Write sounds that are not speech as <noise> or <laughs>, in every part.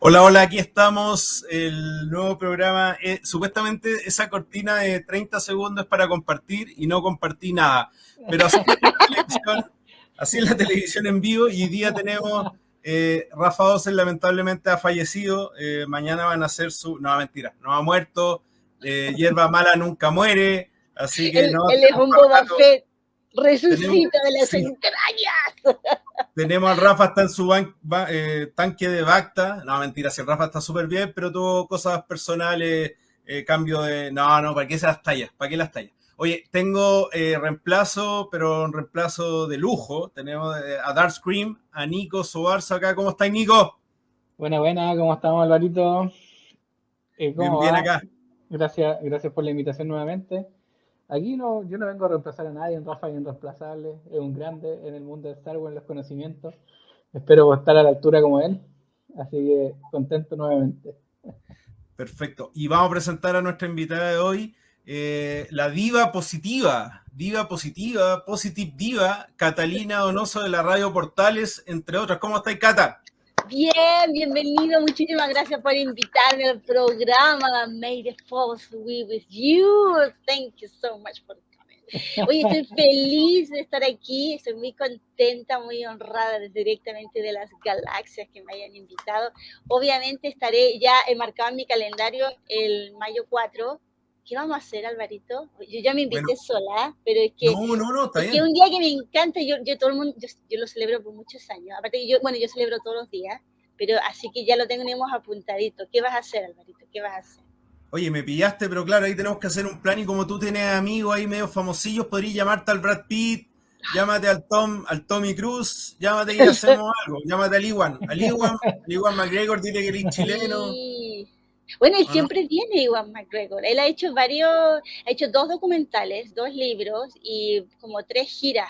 Hola, hola, aquí estamos, el nuevo programa. Eh, supuestamente esa cortina de 30 segundos es para compartir y no compartí nada. Pero así en la televisión, en vivo y hoy día tenemos, eh, Rafa Osen lamentablemente ha fallecido, eh, mañana van a hacer su, no, mentira, no ha muerto, hierba mala nunca muere, así que no. Él es un Boba Fett, resucita de las entrañas. <laughs> Tenemos al Rafa, está en su eh, tanque de Bacta. No, mentira, si el Rafa está súper bien, pero tuvo cosas personales, eh, cambio de... No, no, ¿para qué se las tallas? ¿Para qué las tallas? Oye, tengo eh, reemplazo, pero un reemplazo de lujo. Tenemos a Dark Scream, a Nico Sobarzo acá. ¿Cómo está Nico? Buena, buena. ¿Cómo estamos, Alvarito? ¿Cómo bien, bien acá. Gracias, gracias por la invitación nuevamente. Aquí no, yo no vengo a reemplazar a nadie, Rafa es irreemplazable, es un grande en el mundo de Star Wars, en los conocimientos. Espero estar a la altura como él, así que contento nuevamente. Perfecto. Y vamos a presentar a nuestra invitada de hoy, eh, la diva positiva, diva positiva, positive diva, Catalina Donoso de la Radio Portales, entre otras. ¿Cómo estáis, Cata? Bien, bienvenido. Muchísimas gracias por invitarme al programa. May the force be with you. Thank you so much for coming. Oye, estoy <laughs> feliz de estar aquí. Estoy muy contenta, muy honrada directamente de las galaxias que me hayan invitado. Obviamente estaré ya enmarcado en mi calendario el mayo 4 ¿qué vamos a hacer, Alvarito? Yo ya me invité sola, pero es que, no, no, no, está es que un día que me encanta, yo, yo todo el mundo, yo, lo celebro por muchos años, aparte que yo, bueno, yo celebro todos los días, pero así que ya lo tenemos apuntadito. ¿Qué vas a hacer, Alvarito? ¿Qué vas a hacer? Oye, me pillaste, pero claro, ahí tenemos que hacer un plan y como tú tienes amigos ahí medio famosillos, podrías llamarte al Brad Pitt, llámate al Tom, al Tommy Cruz, llámate y hacemos <laughs> algo, llámate al Iwan, al Iwan, al Iwan McGregor, dile que eres chileno. Bueno, él siempre viene Iwan McGregor. Él ha hecho varios, ha hecho dos documentales, dos libros y como tres giras.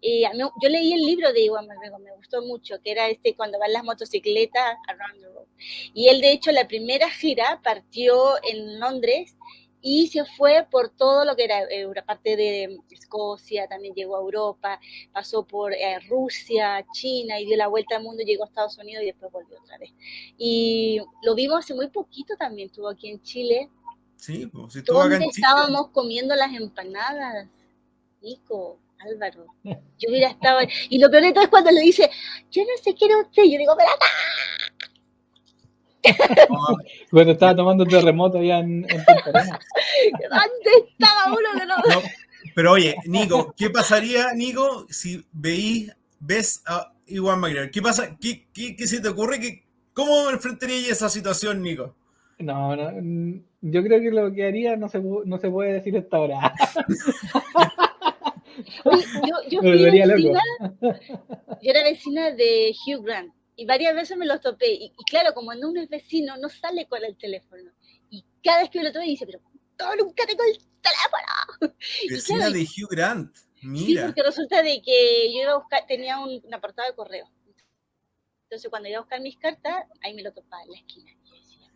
Y yo leí el libro de Iwan McGregor, me gustó mucho, que era este cuando van las motocicletas around the road. Y él, de hecho, la primera gira partió en Londres y se fue por todo lo que era una parte de Escocia, también llegó a Europa, pasó por eh, Rusia, China y dio la vuelta al mundo, llegó a Estados Unidos y después volvió otra vez. Y lo vimos hace muy poquito también, estuvo aquí en Chile. Sí, pues si estuvo acá en Chile. estábamos comiendo las empanadas, Nico? Álvaro, yo hubiera estado, y lo peor de todo es cuando le dice, yo no sé qué era usted, yo digo, pero <laughs> Cuando estaba tomando terremoto allá en, en ¿Dónde <laughs> estaba uno que no? Pero oye, Nico, ¿qué pasaría, Nico, si veís, ves a Iwan McGregor? ¿Qué pasa? ¿Qué, qué, qué se te ocurre? ¿Qué, ¿Cómo enfrentaría esa situación, Nico? No, no, mm, yo creo que lo que haría no se, no se puede decir hasta ahora. <laughs> yo, yo, fui vecina, yo era vecina de Hugh Grant y varias veces me los topé. Y, claro, como no uno es vecino, no sale con el teléfono. Y cada vez que me lo topé, dice, pero todo nunca tengo el teléfono. <laughs> Vecina de Hugh Grant. Mira. Sí, porque resulta de que yo iba a buscar, tenía un, una portada de correo. Entonces, cuando iba a buscar mis cartas, ahí me lo topaba en la esquina. Y decía,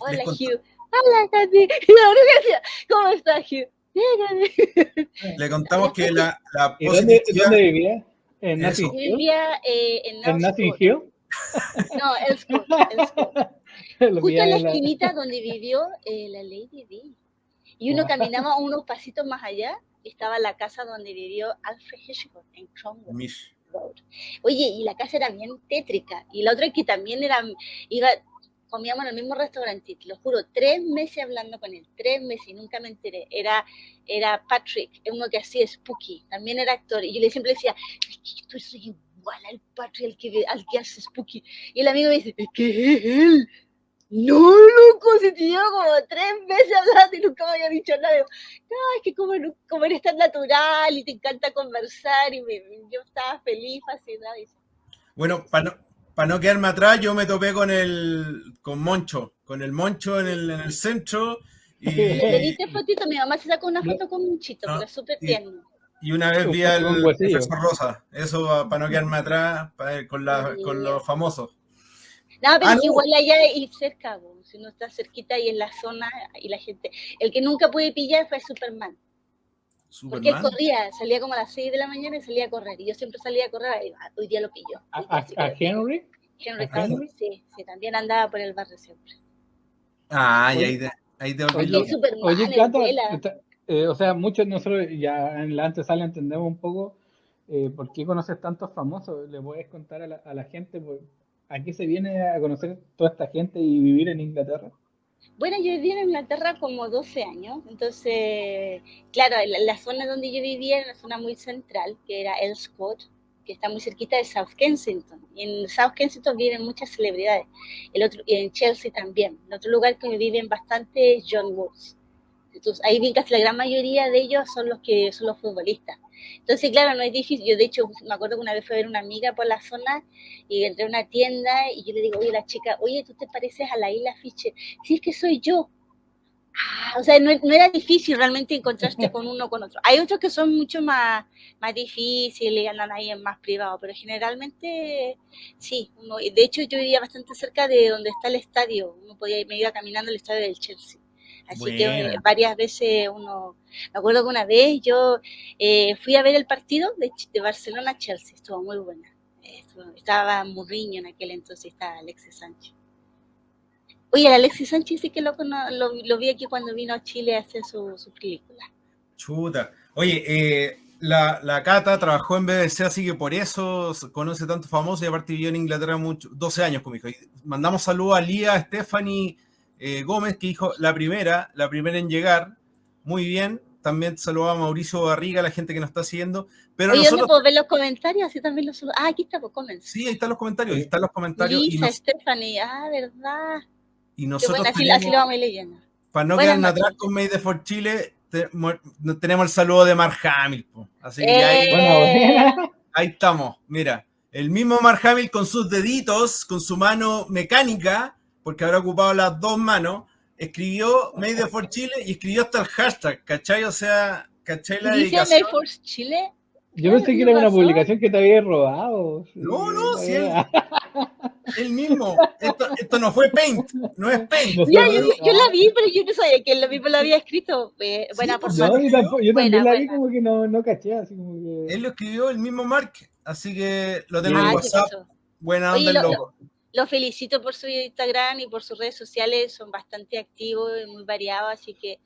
hola, Hugh. Hola. <laughs> Y decía, ¿cómo estás, Hugh? Le contamos que la, la ¿Dónde, ¿Dónde, vivía? ¿En Nothing Hill? Vivía eh, en, ¿En Nothing Hill? No, <laughs> Justo en la esquinita donde vivió eh, la Lady Di. Y uno caminaba unos pasitos más allá estaba la casa donde vivió Alfred Hitchcock en Cromwell Road. Oye, y la casa era bien tétrica. Y la otra que también era, iba, comíamos en el mismo restaurante, te lo juro, tres meses hablando con él, tres meses y nunca me enteré. Era, era Patrick, uno que hacía Spooky, también era actor. Y yo le siempre decía, es que yo soy igual al Patri, al que, al que hace Spooky. Y el amigo me dice, es que es él. No, loco, se te lleva como tres meses hablando y nunca me había dicho nada. No, es que como, como eres tan natural y te encanta conversar y yo estaba feliz, fascinada. Bueno, para no, para no quedarme atrás, yo me topé con el con Moncho, con el Moncho en el, en el centro. Y... <laughs> Le diste fotito, mi mamá se sacó una foto con Monchito, pero súper tierno. Y una vez vi al profesor Rosa, eso para no quedarme atrás con, la, con los famosos. No, pero ah, igual allá y cerca, si uno está cerquita y en la zona y la gente. El que nunca pude pillar fue Superman. ¿Superman? Porque él corría, salía como a las 6 de la mañana y salía a correr. Y yo siempre salía a correr, y hoy día lo pillo. ¿A, Henry? Henry Cavill, sí, sí, también andaba por el barrio siempre. Ah, y ahí te, ahí te Oye, oye Cata, eh, o sea, muchos nosotros ya en la antesala entendemos un poco eh, por qué conoces tantos famosos. ¿Le puedes contar a la, a la gente por, a qué se viene a conocer toda esta gente y vivir en Inglaterra? Bueno, yo viví en Inglaterra como 12 años, entonces, claro, la, la, zona donde yo vivía era una zona muy central, que era Elscourt, que está muy cerquita de South Kensington. Y en South Kensington viven muchas celebridades, el otro, y en Chelsea también. En otro lugar que viven bastante John Woods. Entonces, ahí bien casi la gran mayoría de ellos son los que son los futbolistas. Entonces, claro, no es difícil. Yo, de hecho, me acuerdo que una vez fui a ver una amiga por la zona y entré a una tienda y yo le digo, oye, la chica, oye, tú te pareces a la isla Fischer. Sí, es que soy yo. Ah, o sea, no, no, era difícil realmente encontrarte con uno o con otro. Hay otros que son mucho más, más difíciles y andan ahí en más privado, pero generalmente sí. Uno, de hecho, yo vivía bastante cerca de donde está el estadio. Uno podía, me iba caminando al estadio del Chelsea. Así que varias veces uno, me acuerdo que una vez yo eh, fui a ver el partido de, de Barcelona-Chelsea, estuvo muy buena. estaba Murriño en aquel entonces, estaba Alexis Sánchez. Oye, el Alexis Sánchez sí que lo, lo, lo, vi aquí cuando vino a Chile a hacer su, su película. Chuta. Oye, eh, la, la, Cata trabajó en BBC, así que por eso conoce tanto famoso y aparte vivió en Inglaterra mucho, 12 años con mi hijo. Y mandamos saludos a Lía, Stephanie, eh, Gómez, que dijo la primera, la primera en llegar, muy bien. También saludaba a Mauricio Barriga, la gente que nos está siguiendo. Pero Oye, nosotros... puedo ver los comentarios? Así también los Ah, aquí está, pues comentarios. Sí, ahí están los comentarios, ahí están los comentarios. Lisa, y nos... Stephanie, ah, verdad. Y nosotros bueno, así, tenemos, así lo vamos leyendo. Para no quedar atrás con Made de for Chile, te, tenemos el saludo de Mark Hamill. Así que eh... ahí, bueno, <laughs> ahí estamos, mira. El mismo Mark Hamill con sus deditos, con su mano mecánica, porque habrá ocupado las dos manos, escribió Made for Chile y escribió hasta el hashtag, ¿cachai? O sea, ¿cachai la ¿Dice dedicación? Made for Chile? Yo pensé que era una publicación que te había robado. No, no, sí. Él, el mismo. Esto, esto, no fue Paint, no es Paint. Yo, yo, la vi, pero yo no sabía que él lo mismo lo había escrito. Eh, buena sí, por no, yo, tampoco, yo buena, también la vi como que no, no caché, así como que... Él lo escribió el mismo Mark, así que lo tengo ah, en WhatsApp. Buena onda el loco. Lo felicito por su Instagram y por sus redes sociales, son bastante activos y muy variados, así que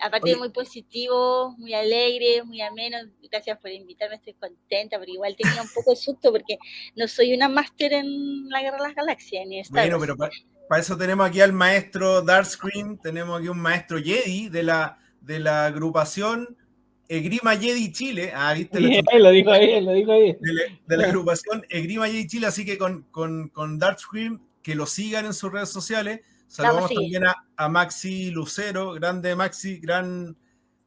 aparte de muy positivo, muy alegre, muy ameno, gracias por invitarme, estoy contenta, pero igual tenía un poco de susto porque no soy una máster en la Guerra de las Galaxias. Ni bueno, pero para pa eso tenemos aquí al maestro Darkscreen, tenemos aquí un maestro Jedi de la, de la agrupación Egrima Jedi Chile. Ah, viste. Bien, lo dijo ahí, lo dijo ahí. De, la, de la agrupación Egrima Jedi Chile, así que con, con, con Darkscreen, que lo sigan en sus redes sociales. Saludamos también a, a, Maxi Lucero, grande Maxi, gran,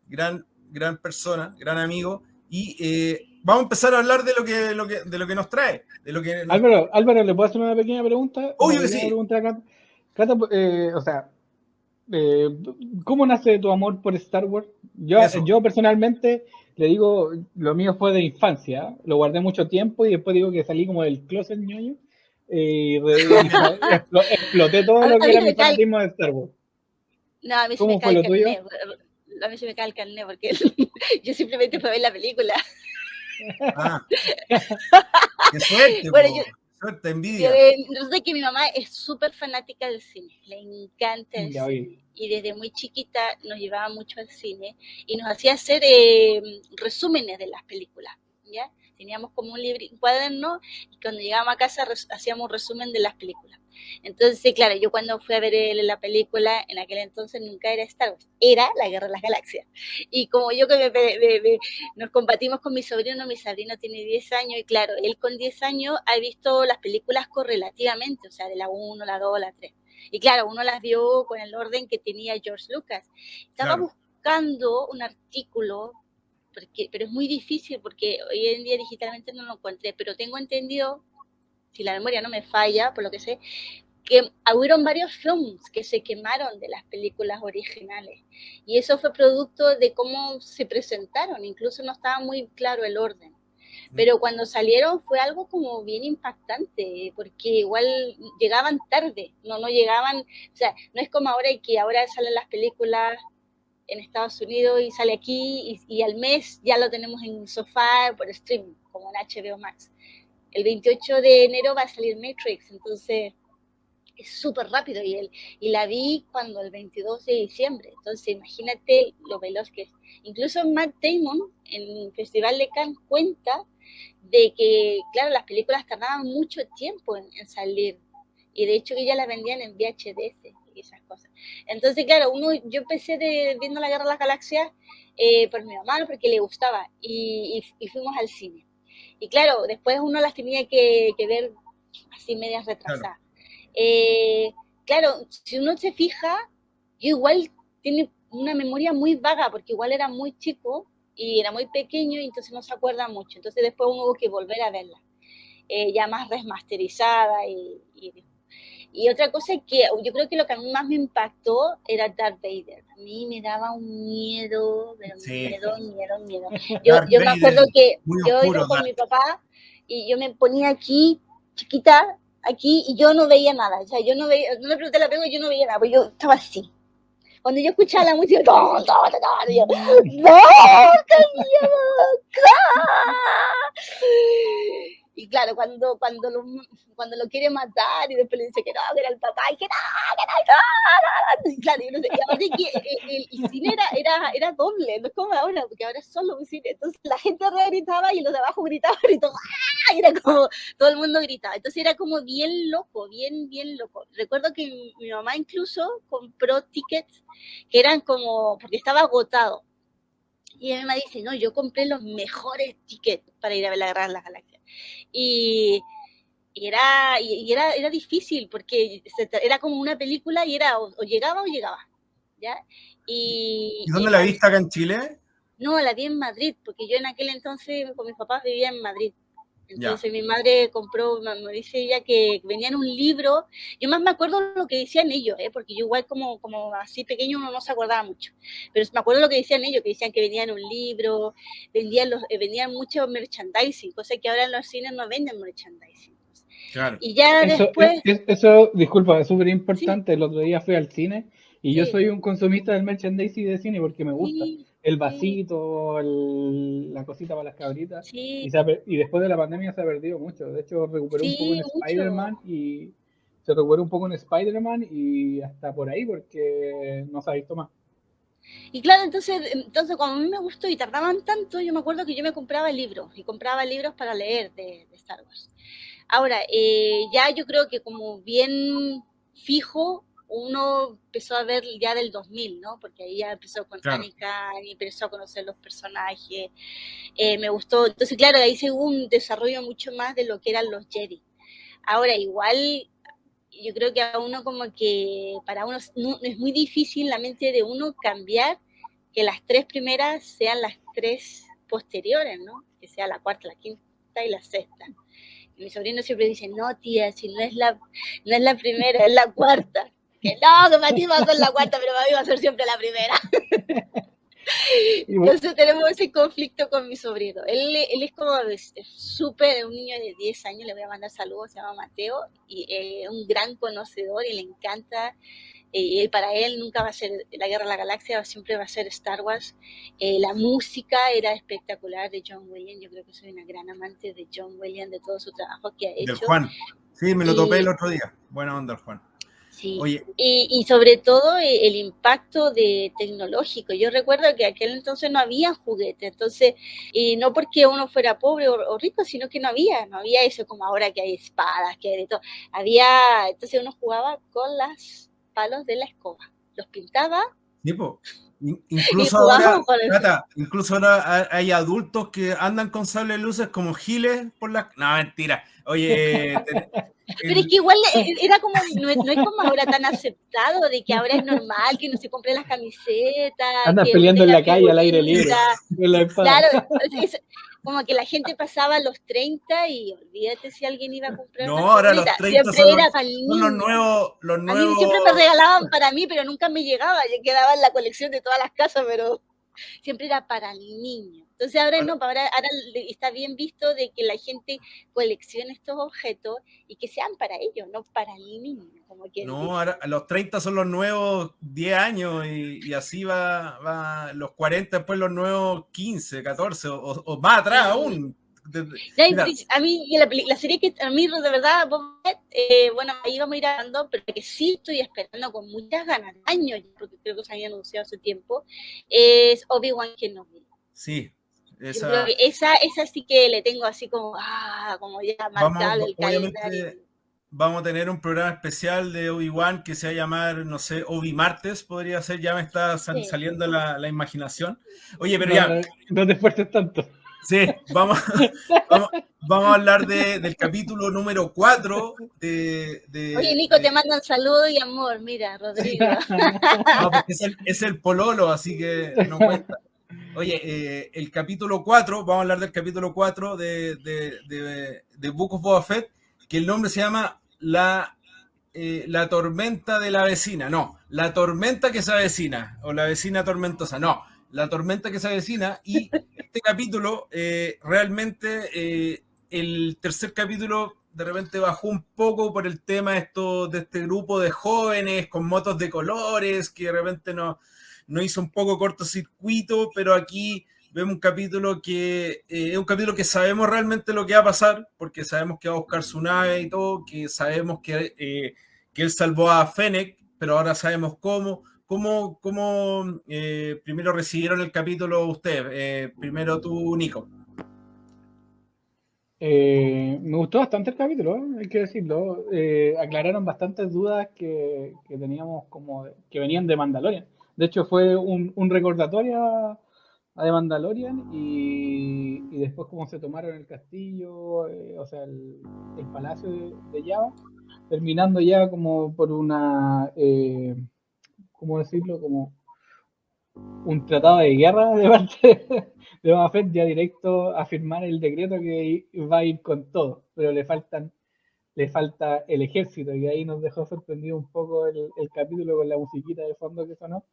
gran, gran persona, gran amigo. Y eh, vamos a empezar a hablar de lo que, lo que, de lo que nos trae. De lo que nos... Álvaro, Álvaro, ¿le puedo hacer una pequeña pregunta? Obvio que sí. Pregunta Cata, Cata eh, o sea, eh, ¿cómo nace tu amor por Star Wars? Yo, yo personalmente le digo, lo mío fue de infancia, lo guardé mucho tiempo y después digo que salí como del closet ñoño y, <laughs> exploté todo lo que era mi fanatismo de Star Wars. No, a mí se me cae el carnet, a mí se me cae el carnet porque <laughs> yo simplemente fui a ver la película. Ah. <laughs> Qué suerte, bueno, yo, suerte, envidia. Yo sé que mi mamá es súper fanática del cine, le encanta el ya cine. Y desde muy chiquita nos llevaba mucho al cine y nos hacía hacer eh, resúmenes de las películas. ¿ya? Teníamos como un, libro, un cuaderno y cuando llegábamos a casa hacíamos un resumen de las películas. Entonces, claro, yo cuando fui a ver la película, en aquel entonces nunca era Star Wars, era La Guerra de las Galaxias. Y como yo que me, me, me, nos compartimos con mi sobrino, mi sobrino tiene 10 años y claro, él con 10 años ha visto las películas correlativamente, o sea, de la 1, la 2, la 3. Y claro, uno las vio con el orden que tenía George Lucas. Estaba claro. buscando un artículo porque, pero es muy difícil porque hoy en día digitalmente no lo encontré, pero tengo entendido, si la memoria no me falla, por lo que sé, que hubieron varios films que se quemaron de las películas originales y eso fue producto de cómo se presentaron, incluso no estaba muy claro el orden. Pero cuando salieron fue algo como bien impactante, porque igual llegaban tarde, no, no llegaban, o sea, no es como ahora que ahora salen las películas en Estados Unidos y sale aquí y, y, al mes ya lo tenemos en sofá por streaming, como en HBO Max. El 28 de enero va a salir Matrix, entonces es súper rápido y, él, y la vi cuando el 22 de diciembre, entonces imagínate lo veloz que es. Incluso Matt Damon en el Festival de Cannes cuenta de que, claro, las películas tardaban mucho tiempo en, salir y de hecho que ya las vendían en VHS y esas cosas. Entonces, claro, uno, yo empecé de, viendo La Guerra de las Galaxias eh, por mi mamá, porque le gustaba y, fuimos al cine. Y claro, después uno las tenía que, ver así medias retrasadas. Eh, claro, si uno se fija, yo igual tiene una memoria muy vaga, porque igual era muy chico y era muy pequeño y entonces no se acuerda mucho. Entonces después uno hubo que volver a verla, eh, ya más remasterizada y, y, otra cosa que yo creo que lo que a mí más me impactó era Darth Vader. A mí me daba un miedo, miedo, miedo, miedo. <laughs> Yo, yo me acuerdo que yo iba con mi papá y yo me ponía aquí, chiquita, aquí, y yo no veía nada. O sea, yo no veía, no le pregunté la pregunta, yo no veía nada, porque yo estaba así cuando yo escuchaba la música, ¡No, todo, yo, ¡No, Y claro, cuando, cuando, lo, cuando lo quiere matar y después le dice que no, que era el papá, y que no, que no, no, Y claro, yo no sé, y que el, cine era, era, era, doble, no es como ahora, porque ahora es solo un cine. Entonces la gente arriba gritaba y los de abajo gritaban y todo, ¡ah! y era como, todo el mundo gritaba. Entonces era como bien loco, bien, bien loco. Recuerdo que mi, mamá incluso compró tickets que eran como, porque estaba agotado. Y mi mamá dice, no, yo compré los mejores tickets para ir a ver la de las Galaxias. Y, era, y era, era difícil porque era como una película y era o, llegaba o llegaba. ¿ya? Y, ¿Y dónde la viste acá en Chile? No, la vi en Madrid, porque yo en aquel entonces con mis papás vivía en Madrid. Entonces mi madre compró, me dice ella que venía en un libro, yo más me acuerdo lo que decían ellos, ¿eh? porque yo igual como, como así pequeño uno no se acordaba mucho, pero me acuerdo lo que decían ellos, que decían que venían un libro, vendían, los, eh, vendían mucho merchandising, cosa que ahora en los cines no venden merchandising. Claro. Y ya después... eso, disculpa, es súper importante, el otro día fui al cine y yo soy un consumista del merchandising de cine porque me gusta el vasito, la cosita para las cabritas. Y, después de la pandemia se ha perdido mucho. De hecho, recuperó un poco en Spider-Man y se recuperó un poco en Spider-Man y hasta por ahí porque no se ha visto más. Y claro, entonces, entonces cuando a mí me gustó y tardaban tanto, yo me acuerdo que yo me compraba libros y compraba libros para leer de, Star Wars. Ahora, eh, ya yo creo que como bien fijo, uno empezó a ver ya del 2000, ¿no? Porque ahí ya empezó con claro. y empezó a conocer los personajes. Eh, me gustó. Entonces, claro, ahí se hubo un desarrollo mucho más de lo que eran los Jedi. Ahora, igual, yo creo que a uno como que, para uno es muy difícil la mente de uno cambiar que las tres primeras sean las tres posteriores, ¿no? Que sea la cuarta, la quinta y la sexta. mi sobrino siempre dice, no, tía, si no es la, no es la primera, es la cuarta que no, que para ti va a ser la cuarta, pero para mí va a ser siempre la primera. <laughs> Entonces tenemos ese conflicto con mi sobrino. Él, él es como súper, un niño de 10 años, le voy a mandar saludos, se llama Mateo, y es un gran conocedor y le encanta. Eh, y para él nunca va a ser la Guerra de la Galaxia, siempre va a ser Star Wars. Eh, la música era espectacular de John Williams, yo creo que soy una gran amante de John Williams, de todo su trabajo que ha hecho. Del Juan, sí, me lo topé el otro día. Buena onda, Juan. Y, sobre todo eh, el impacto de tecnológico. Yo recuerdo que aquel entonces no había juguetes, entonces, y no porque uno fuera pobre o, rico, sino que no había, no había eso como ahora que hay espadas, que hay de todo. Había, entonces uno jugaba con los palos de la escoba, los pintaba. <laughs> Incluso ahora, incluso ahora hay adultos que andan con sable de luces como giles por la... No, mentira. Oye, <laughs> Pero es que igual eh, era como, no es, como ahora tan aceptado, de que ahora es normal que no se compre las camisetas. Andas peleando en la calle al aire libre. <laughs> Claro, como que la gente pasaba a los 30 y olvídate si alguien iba a comprar No, ahora los 30 son, los, son los nuevos, los nuevos... A mí siempre me regalaban para mí, pero nunca me llegaba. Yo quedaba en la colección de todas las casas, pero siempre era para el niño. Entonces ahora no, ahora, ahora está bien visto de que la gente coleccione estos objetos y que sean para ellos, no para el niño. Como no, ahora los 30 son los nuevos 10 años y, así va, va, los 40 después los nuevos 15, 14 o, más atrás aún. a mí, la, serie que a mí de verdad, eh, bueno, ahí vamos a ir hablando, pero que sí estoy esperando con muchas ganas, años, porque creo que se había anunciado hace tiempo, es Obi-Wan Kenobi. Sí, esa... esa, esa sí que le tengo así como, ah, como ya marcado el calendario vamos a tener un programa especial de Obi-Wan que se va a llamar, no sé, Obi-Martes, podría ser, ya me está saliendo la, imaginación. Oye, pero ya... No te esfuerces tanto. Sí, vamos, vamos, a hablar del capítulo número 4 de, Oye, Nico, te mandan saludos y amor, mira, Rodrigo. <laughs> No, porque es el, pololo, así que no cuenta. Oye, eh, el capítulo 4, vamos a hablar del capítulo 4 de, de, de Book of Boba Fett, que el nombre se llama la, eh, la tormenta de la vecina, no, la tormenta que se avecina, o la vecina tormentosa, no, la tormenta que se avecina, y este capítulo, eh, realmente, eh, el tercer capítulo de repente bajó un poco por el tema esto, de este grupo de jóvenes con motos de colores, que de repente no, no hizo un poco cortocircuito, pero aquí vemos un capítulo que eh, es un capítulo que sabemos realmente lo que va a pasar, porque sabemos que va a buscar su nave y todo, que sabemos que, eh, que él salvó a Fennec, pero ahora sabemos cómo. ¿Cómo, cómo eh, primero recibieron el capítulo ustedes? primero tú, Nico. me gustó bastante el capítulo, hay que decirlo. aclararon bastantes dudas que, que, teníamos como que venían de Mandalorian. De hecho, fue un, recordatorio a The Mandalorian y, después cómo se tomaron el castillo, eh, o sea, el, palacio de, Java, terminando ya como por una, eh, ¿cómo decirlo? Como un tratado de guerra de parte de Boba ya directo a firmar el decreto que va a ir con todo, pero le faltan le falta el ejército y ahí nos dejó sorprendido un poco el, el capítulo con la musiquita de fondo que sonó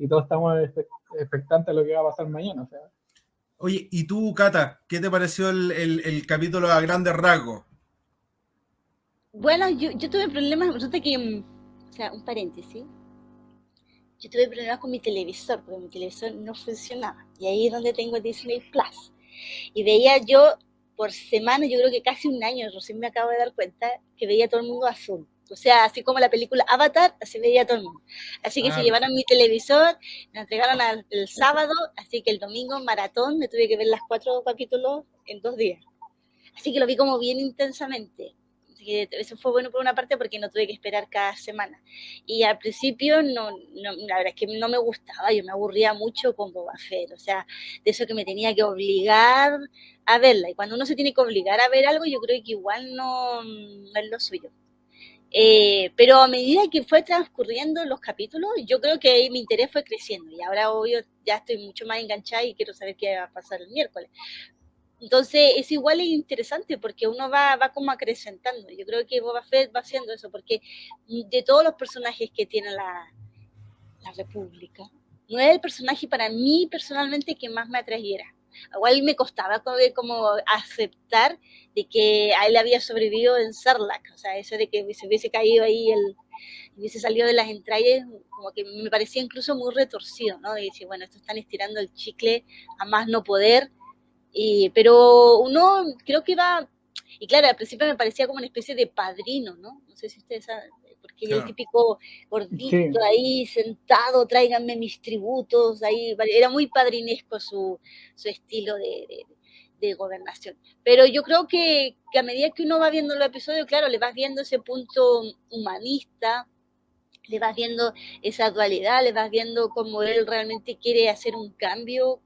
y todos estamos expectantes a lo que va a pasar mañana. O sea. Oye, ¿y tú, Cata, qué te pareció el, capítulo a grandes rasgos? Bueno, yo, yo tuve problemas, resulta que, mm, o sea, un paréntesis, yo tuve problemas con mi televisor, porque mi televisor no funcionaba. Y ahí es donde tengo Disney Plus. Y veía yo por semana, yo creo que casi un año, recién me acabo de dar cuenta, que veía todo el mundo azul. O sea, así como la película Avatar, así veía todo el mundo. Así que se llevaron mi televisor, me entregaron el sábado, así que el domingo maratón me tuve que ver las cuatro capítulos en dos días. Así que lo vi como bien intensamente. Así que eso fue bueno por una parte porque no tuve que esperar cada semana. Y al principio, no, no, la verdad es que no me gustaba, yo me aburría mucho con Boba Fett. O sea, de eso que me tenía que obligar a verla. Y cuando uno se tiene que obligar a ver algo, yo creo que igual no, no es lo suyo. Eh, pero a medida que fue transcurriendo los capítulos, yo creo que mi interés fue creciendo y ahora obvio ya estoy mucho más enganchada y quiero saber qué va a pasar el miércoles. Entonces es igual e interesante porque uno va, va como acrecentando. Yo creo que Boba Fett va haciendo eso porque de todos los personajes que tiene la, la República, no es el personaje para mí personalmente que más me atrayera igual me costaba como aceptar de que a él había sobrevivido en Sarlacc, o sea, eso de que se hubiese caído ahí, el, hubiese salido de las entrañas, como que me parecía incluso muy retorcido, ¿no? De decir, bueno, esto están estirando el chicle a más no poder, y, pero uno creo que va, y claro, al principio me parecía como una especie de padrino, ¿no? No sé si ustedes saben, porque el típico gordito ahí sentado, tráiganme mis tributos, ahí era muy padrinesco su, su estilo de, de, gobernación. Pero yo creo que, que, a medida que uno va viendo los episodios, claro, le vas viendo ese punto humanista, le vas viendo esa dualidad, le vas viendo cómo él realmente quiere hacer un cambio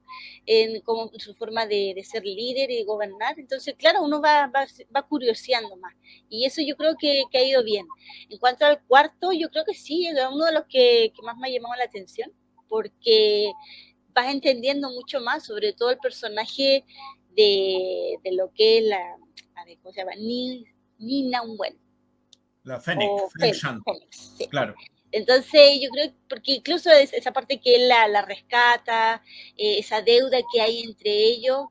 en, como, su forma de, ser líder y gobernar. Entonces, claro, uno va, va, curioseando más. Y eso yo creo que, ha ido bien. En cuanto al cuarto, yo creo que sí, es uno de los que, más me ha llamado la atención, porque vas entendiendo mucho más, sobre todo el personaje de, lo que es la, a ver, ¿cómo se llama? Nina Wen. La Fénix, claro. Entonces, yo creo, porque incluso esa parte que él la, rescata, eh, esa deuda que hay entre ellos,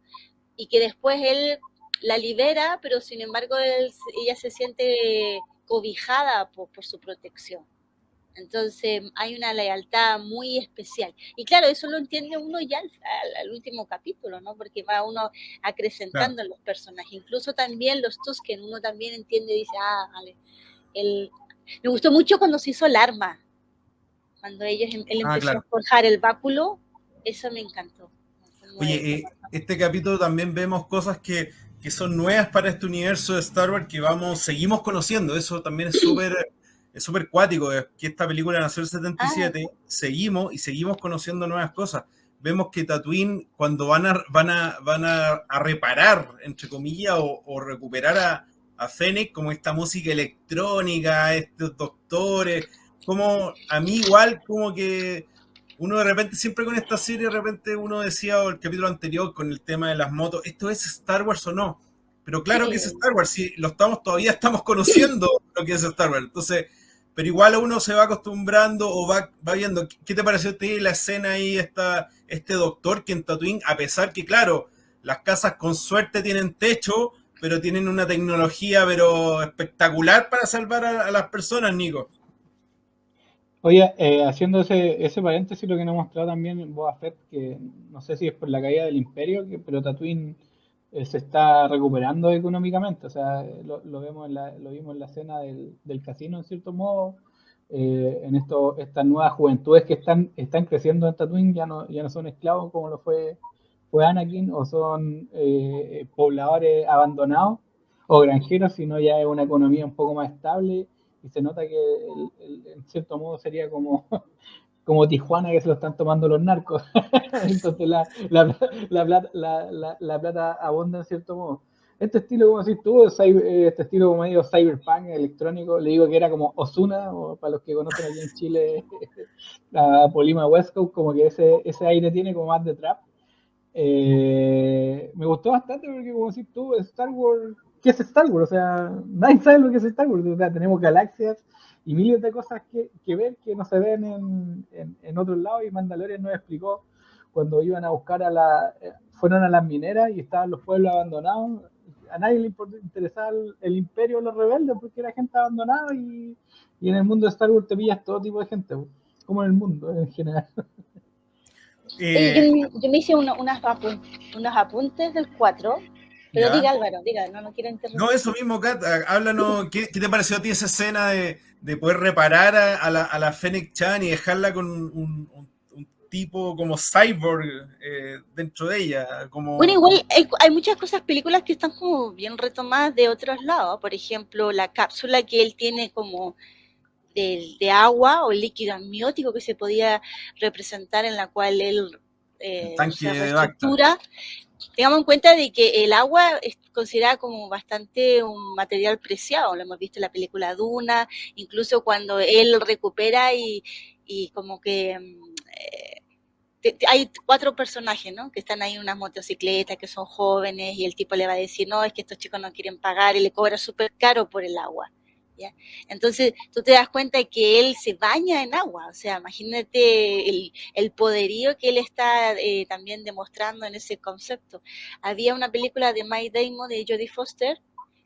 y que después él la libera, pero sin embargo ella se siente cobijada por, su protección. Entonces hay una lealtad muy especial. Y claro, eso lo entiende uno ya al, último capítulo, ¿no? Porque va uno acrecentando los personajes. Incluso también los Tusken, uno también entiende y dice, ah, vale. El... Me gustó mucho cuando se hizo el arma. Cuando ellos, em, él ah, empezó a forjar el báculo, eso me encantó. Oye, eh, este capítulo también vemos cosas que, que son nuevas para este universo de Star Wars que vamos, seguimos conociendo. Eso también es súper es súper cuático, que esta película nació en el 77, ah. seguimos y seguimos conociendo nuevas cosas. Vemos que Tatooine, cuando van a, van a, van a, reparar, entre comillas, o, recuperar a, a Fennec, como esta música electrónica, estos doctores, como a mí igual, como que uno de repente, siempre con esta serie, de repente uno decía, o el capítulo anterior, con el tema de las motos, ¿esto es Star Wars o no? Pero claro que es Star Wars, si lo estamos todavía estamos conociendo lo que es Star Wars. Entonces, pero igual uno se va acostumbrando o va, va viendo. ¿Qué te pareció a ti la escena ahí, esta, este doctor que en Tatooine, a pesar que, claro, las casas con suerte tienen techo, pero tienen una tecnología pero espectacular para salvar a, las personas, Nico? Oye, eh, haciendo ese, ese paréntesis, lo que nos mostrado también Boba Fett, que no sé si es por la caída del imperio, que, pero Tatooine eh, se está recuperando económicamente. O sea, lo, vemos lo vimos en la escena del, casino, en cierto modo. Eh, en esto, estas nuevas juventudes que están, están creciendo en Tatooine ya no, ya no son esclavos como lo fue, fue Anakin, o son eh, pobladores abandonados o granjeros, sino ya es una economía un poco más estable y se nota que en cierto modo sería como <laughs> como Tijuana que se lo están tomando los narcos. <laughs> Entonces la, la, la, la, plata abunda en cierto modo. Este estilo, como decís tú, este estilo como medio cyberpunk, electrónico, le digo que era como Osuna, o para los que conocen aquí en Chile, <laughs> la Polima West Coast, como que ese, ese aire tiene como más de trap. Eh, me gustó bastante porque, como decís tú, Star Wars, ¿qué es Star Wars? O sea, nadie sabe lo que es Star Wars. O sea, tenemos galaxias, y miles de cosas que, que ver que no se ven en, en, en otros y Mandalorian nos explicó cuando iban a buscar a la, eh, fueron a las mineras y estaban los pueblos abandonados, a nadie le interesaba el, imperio o los rebeldes porque era gente abandonada y, y, en el mundo de Star Wars te pillas todo tipo de gente, como en el mundo en general. <laughs> Eh, yo, me hice unos, unos apuntes del 4 pero diga Álvaro, diga, no, no quiero interrumpir. No, eso mismo, Kat, háblanos, ¿qué, te pareció a ti esa escena de, de poder reparar a, la, a la Fennec Chan y dejarla con un, tipo como cyborg eh, dentro de ella? Como... Bueno, igual hay, muchas cosas, películas que están como bien retomadas de otros lados. Por ejemplo, la cápsula que él tiene como de, de agua o líquido amniótico que se podía representar en la cual él eh, se reestructura tengamos en cuenta de que el agua es considerada como bastante un material preciado, lo hemos visto en la película Duna, incluso cuando él recupera y, como que mm, eh, hay cuatro personajes, ¿no? Que están ahí en unas motocicletas, que son jóvenes, y el tipo le va a decir, no, es que estos chicos no quieren pagar, y le cobra súper caro por el agua. Entonces, tú te das cuenta de que él se baña en agua, o sea, imagínate el, poderío que él está eh, también demostrando en ese concepto. Había una película de Mike Damon, de Jodie Foster,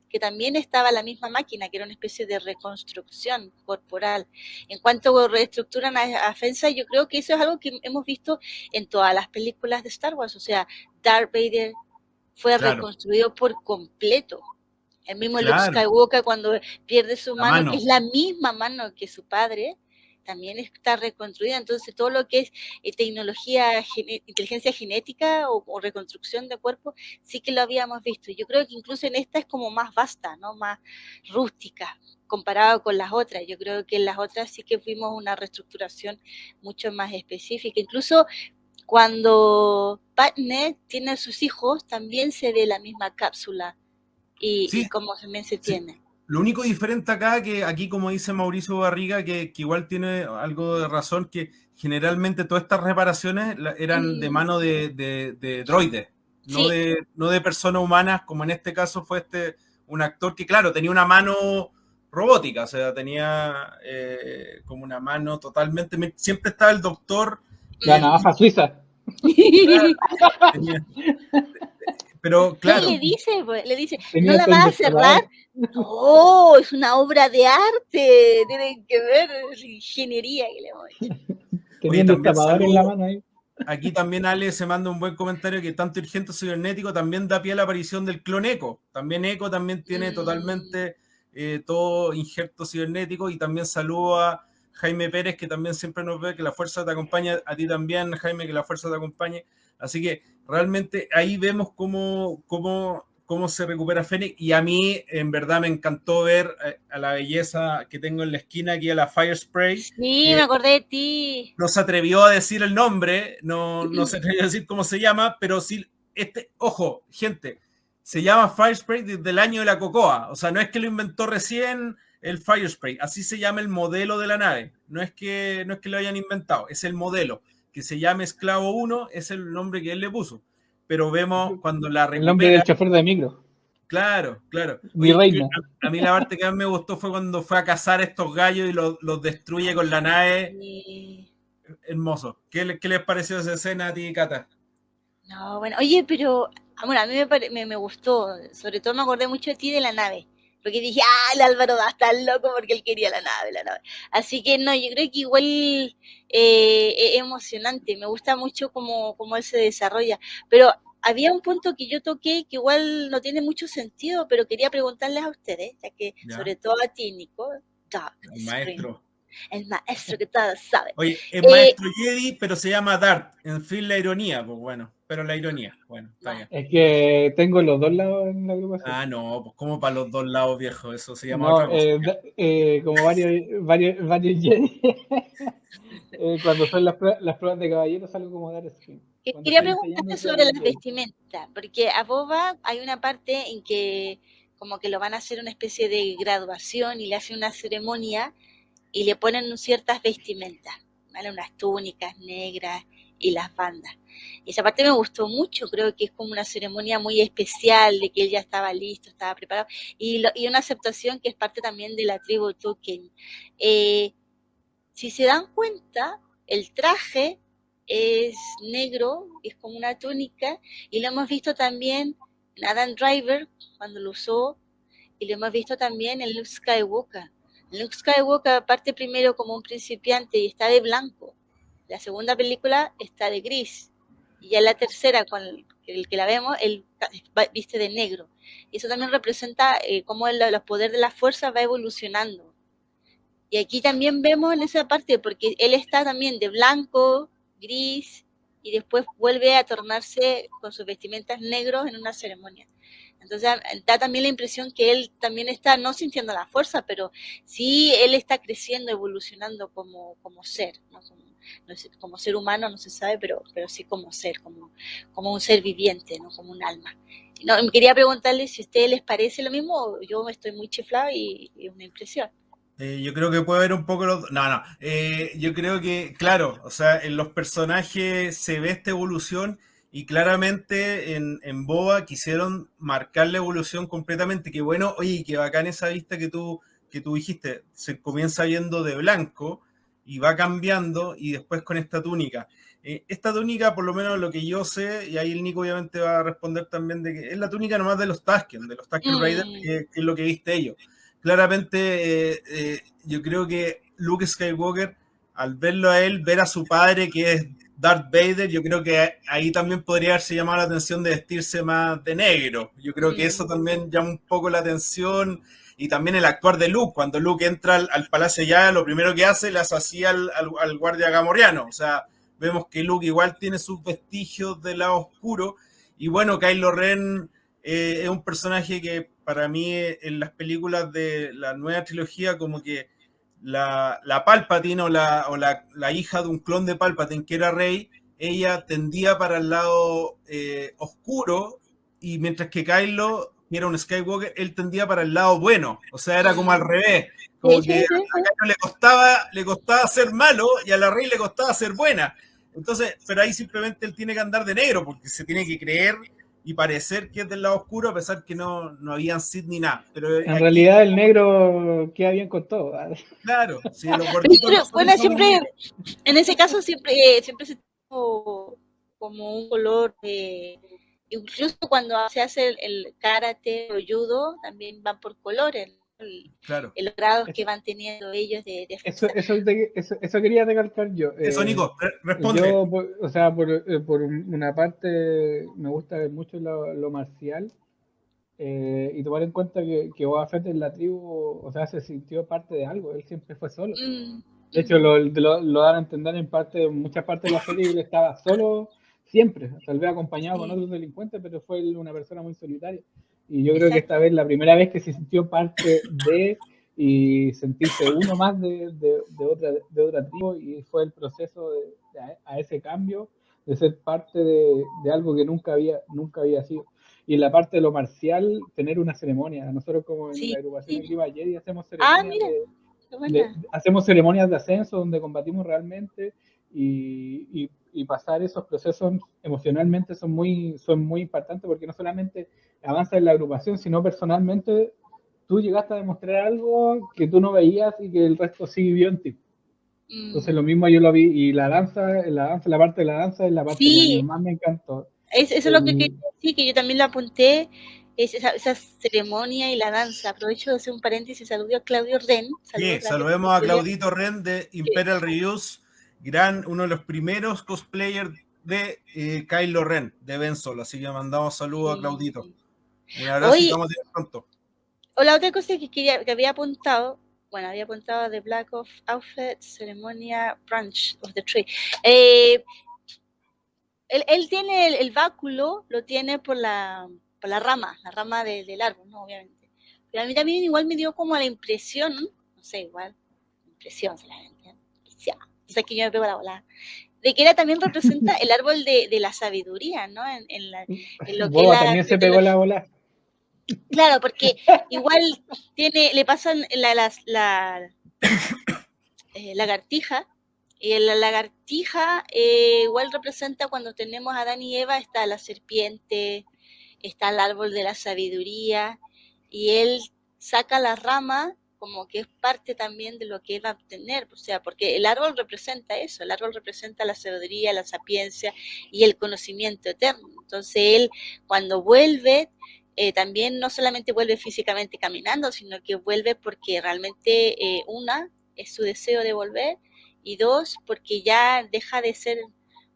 que también estaba la misma máquina, que era una especie de reconstrucción corporal. En cuanto reestructuran a, a Fensa, yo creo que eso es algo que hemos visto en todas las películas de Star Wars, o sea, Darth Vader fue reconstruido por completo. El mismo Luke Skywalker cuando pierde su mano, es la misma mano que su padre, también está reconstruida. Entonces, todo lo que es eh, tecnología, inteligencia genética o, reconstrucción de cuerpo, sí que lo habíamos visto. Yo creo que incluso en esta es como más vasta, ¿no? Más rústica comparado con las otras. Yo creo que en las otras sí que fuimos una reestructuración mucho más específica. Incluso cuando Patne tiene a sus hijos, también se ve la misma cápsula y, cómo también se tiene. Lo único diferente acá, que aquí como dice Mauricio Barriga, que, igual tiene algo de razón, que generalmente todas estas reparaciones eran de mano de, de, droides, no, de, no de personas humanas, como en este caso fue este un actor que, claro, tenía una mano robótica, o sea, tenía eh, como una mano totalmente... Siempre estaba el doctor... La navaja suiza. <laughs> pero claro. le dice? Pues, le dice, ¿no la vas a cerrar? Oh, es una obra de arte, tienen que ver, es ingeniería que le hemos hecho. Teniendo en la mano ahí. Aquí también Ale se manda un buen comentario que tanto Urgente Cibernético también da pie a la aparición del clon Eco. También Eco también tiene mm. totalmente eh, todo injerto cibernético y también saludo a Jaime Pérez que también siempre nos ve que la fuerza te acompaña, a ti también Jaime que la fuerza te acompañe. Así que realmente ahí vemos cómo, cómo cómo se recupera Fénix y a mí en verdad me encantó ver eh, a la belleza que tengo en la esquina aquí a la Fire Spray. Sí, me acordé de ti. No se atrevió a decir el nombre, no, no se atrevió a decir cómo se llama, pero sí, este, ojo, gente, se llama Fire Spray desde el año de la Cocoa, o sea, no es que lo inventó recién el Fire Spray, así se llama el modelo de la nave, no es que, no es que lo hayan inventado, es el modelo, que se llama Esclavo 1, es el nombre que él le puso pero vemos cuando la recupera. El nombre del chofer de micro. Claro, claro. Mi reina. A, mí la parte que más me gustó fue cuando fue a cazar estos gallos y los, destruye con la nave. Hermoso. ¿Qué, ¿Qué, les pareció esa escena a ti, Cata? No, bueno, oye, pero bueno, a mí me, me, me, gustó. Sobre todo me acordé mucho de ti de la nave. Porque dije, ah, el Álvaro va a estar loco porque él quería la nave, la nave. Así que no, yo creo que igual eh, es emocionante. Me gusta mucho cómo, cómo él se desarrolla. Pero había un punto que yo toqué que igual no tiene mucho sentido, pero quería preguntarles a ustedes, ya que sobre todo a ti, Nico, el maestro. El maestro que todo sabe. Oye, es maestro eh, Jedi, pero se llama Dart. En fin, la ironía, pues bueno pero la ironía, bueno, está bien. Es que tengo los dos lados en la agrupación. Ah, no, pues como para los dos lados, viejo, eso se llama otra cosa. Eh, eh, como varios, varios, varios <laughs> eh, cuando son las, las, pruebas de caballeros salgo como dar screen. Quería preguntarte sobre las vestimentas, porque a Boba hay una parte en que como que lo van a hacer una especie de graduación y le hacen una ceremonia y le ponen ciertas vestimentas, ¿vale? Unas túnicas negras y las bandas. Y esa parte me gustó mucho, creo que es como una ceremonia muy especial de que él ya estaba listo, estaba preparado, y, y una aceptación que es parte también de la tribu Tuken. Eh, si se dan cuenta, el traje es negro, es como una túnica, y lo hemos visto también en Adam Driver cuando lo usó, y lo hemos visto también en Luke Skywalker. Luke Skywalker parte primero como un principiante y está de blanco. La segunda película está de gris. Y ya la tercera, con el, que la vemos, él viste de negro. Y eso también representa eh, cómo el, los poderes de la fuerza va evolucionando. Y aquí también vemos en esa parte, porque él está también de blanco, gris, y después vuelve a tornarse con sus vestimentas negros en una ceremonia. Entonces da también la impresión que él también está, no sintiendo la fuerza, pero sí él está creciendo, evolucionando como, ser, ¿no? Ser humano no se sabe, pero, pero sí como ser, como, como un ser viviente, ¿no? como un alma. No, quería preguntarle si a ustedes les parece lo mismo, yo estoy muy chiflado y es una impresión. Eh, yo creo que puede haber un poco los... No, no. Eh, yo creo que, claro, o sea, en los personajes se ve esta evolución y claramente en, en Boba quisieron marcar la evolución completamente. Que bueno, oye, que bacán esa vista que tú, que tú dijiste. Se comienza viendo de blanco y va cambiando y después con esta túnica. Eh, esta túnica, por lo menos lo que yo sé, y ahí el Nico obviamente va a responder también de que es la túnica nomás de los Tusken, de los Tusken mm. Raiders, que, es lo que viste ellos. Claramente, eh, eh, yo creo que Luke Skywalker, al verlo a él, ver a su padre, que es Darth Vader, yo creo que ahí también podría haberse llamado la atención de vestirse más de negro. Yo creo que eso también llama un poco la atención y también el actuar de Luke, cuando Luke entra al, palacio ya, lo primero que hace le hace al, al, guardia gamoriano, o sea, vemos que Luke igual tiene sus vestigios del lado oscuro, y bueno, Kylo Ren eh, es un personaje que para mí en las películas de la nueva trilogía como que la, la Palpatine o, la, o la, la, hija de un clon de Palpatine que era Rey, ella tendía para el lado eh, oscuro. Y mientras que Kylo y era un Skywalker, él tendía para el lado bueno. O sea, era como al revés. Como que a le costaba, le costaba ser malo y a la rey le costaba ser buena. Entonces, pero ahí simplemente él tiene que andar de negro porque se tiene que creer y parecer que es del lado oscuro a pesar que no, no habían Sith ni nada. Pero en realidad el negro queda bien con todo. Claro, sí, <laughs> bueno, siempre, en ese caso siempre, siempre se tuvo como un color de incluso cuando se hace el, karate o judo, también van por colores, claro. los grados que van teniendo ellos de, eso, eso, eso, quería recalcar yo. Eso, eh, Nico, responde. Yo, o sea, por, eh, por, una parte, me gusta mucho lo, lo marcial. Eh, y tomar en cuenta que, que Boba Fett en la tribu, o sea, se sintió parte de algo, él siempre fue solo. Mm. De hecho, lo, lo, dan a entender en parte, en muchas partes de la serie, él estaba solo siempre, tal vez acompañado con otros delincuentes, pero fue una persona muy solitaria. Y yo creo que esta vez, la primera vez que se sintió parte de y sentirse uno más de, de, de otra, de otra tribu, y fue el proceso de, a, ese cambio, de ser parte de, algo que nunca había, nunca había sido. Y en la parte de lo marcial, tener una ceremonia. Nosotros como en la agrupación sí. de hacemos ah, ceremonias, hacemos ceremonias de ascenso donde combatimos realmente y, y, pasar esos procesos emocionalmente son muy, son muy impactantes porque no solamente avanza en la agrupación, sino personalmente tú llegaste a demostrar algo que tú no veías y que el resto sí vio en ti. Mm. Entonces lo mismo yo lo vi y la danza, la danza, la parte de la danza es la parte que más me encantó. eso es lo que quería decir, que yo también lo apunté, es esa, ceremonia y la danza. Aprovecho de hacer un paréntesis, saludo a Claudio Ren. sí, saludemos a Claudito Ren de Imperial Reviews gran, uno de los primeros cosplayers de eh, Kylo Ren, de Ben Solo. Así que mandamos saludos a Claudito. Un abrazo y vamos a pronto. O la otra cosa que, quería, que había apuntado, bueno, había apuntado de Black of Outfit, Ceremonia Branch of the Tree. Eh, él, tiene el, báculo, lo tiene por la, por la rama, la rama del árbol, ¿no? Obviamente. Pero a mí también igual me dio como la impresión, no sé, igual, impresión solamente, sé que yo me pego la bola, de que era también representa el árbol de, de la sabiduría, ¿no? En, en, la, en lo que Boba también se pegó la bola. Claro, porque igual tiene, le pasan la, la, la eh, lagartija, y la lagartija eh, igual representa cuando tenemos a Adán y Eva, está la serpiente, está el árbol de la sabiduría, y él saca la rama como que es parte también de lo que va a obtener, o sea, porque el árbol representa eso, el árbol representa la sabiduría, la sapiencia y el conocimiento eterno. Entonces él cuando vuelve, eh, también no solamente vuelve físicamente caminando, sino que vuelve porque realmente eh, una es su deseo de volver y dos, porque ya deja de ser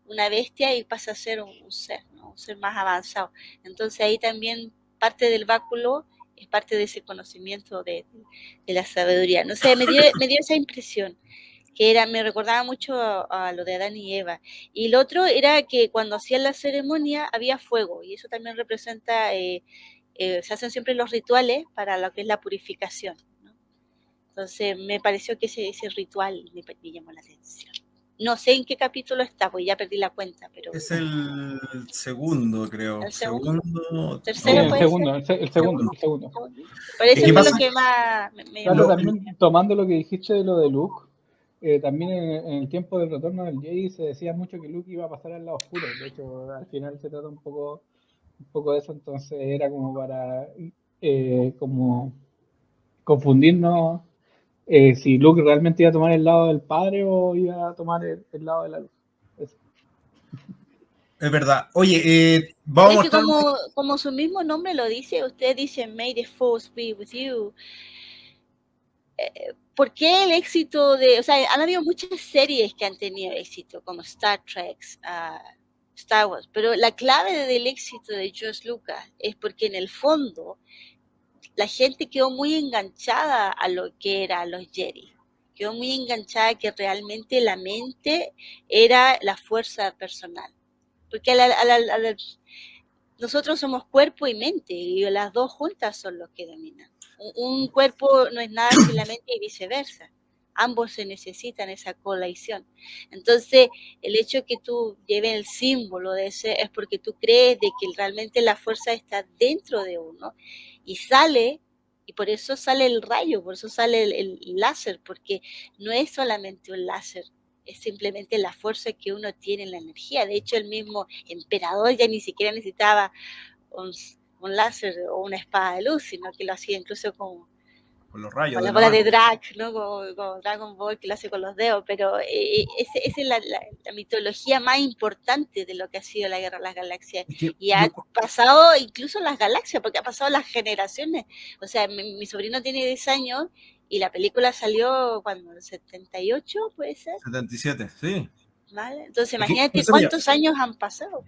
una bestia y pasa a ser un, ser, un ser más avanzado. Entonces ahí también parte del báculo es parte de ese conocimiento de, la sabiduría. No sé, me dio, me dio esa impresión que era, me recordaba mucho a, lo de Adán y Eva. Y el otro era que cuando hacían la ceremonia había fuego, y eso también representa, eh, eh, se hacen siempre los rituales para lo que es la purificación. Entonces me pareció que ese ritual me llamó la atención. No sé en qué capítulo está, pues ya perdí la cuenta, pero... Es el segundo, creo. ¿El segundo? ¿Tercero el, segundo, el, segundo, el segundo. Parece que lo que más me, claro, también tomando lo que dijiste de lo de Luke, eh, también en, el tiempo del retorno del Jedi se decía mucho que Luke iba a pasar al lado oscuro. De hecho, al final se trata un poco, un poco de eso, entonces era como para eh, como confundirnos eh, si Luke realmente iba a tomar el lado del padre o iba a tomar el, lado de la luz. Es verdad. Oye, eh, vamos a como, como su mismo nombre lo dice, usted dice, May the Force be with you. Eh, ¿Por qué el éxito de, o sea, han habido muchas series que han tenido éxito, como Star Trek, uh, Star Wars, pero la clave del éxito de George Lucas es porque en el fondo la gente quedó muy enganchada a lo que era los Jedi. Quedó muy enganchada que realmente la mente era la fuerza personal. Porque nosotros somos cuerpo y mente y las dos juntas son los que dominan. Un, cuerpo no es nada sin la mente y viceversa. Ambos se necesitan esa colisión. Entonces, el hecho que tú lleves el símbolo de ese es porque tú crees de que realmente la fuerza está dentro de uno y sale, y por eso sale el rayo, por eso sale el, láser, porque no es solamente un láser, es simplemente la fuerza que uno tiene en la energía. De hecho, el mismo emperador ya ni siquiera necesitaba un, láser o una espada de luz, sino que lo hacía incluso con, con los rayos. Con la bola de drag, ¿no? Como, Dragon Ball que lo hace con los dedos, pero eh, esa es la, mitología más importante de lo que ha sido la Guerra de las Galaxias. y ha pasado incluso las galaxias, porque ha pasado las generaciones. O sea, mi, sobrino tiene 10 años y la película salió cuando, ¿en 78 puede ser? 77, sí. ¿Vale? Entonces imagínate cuántos años han pasado.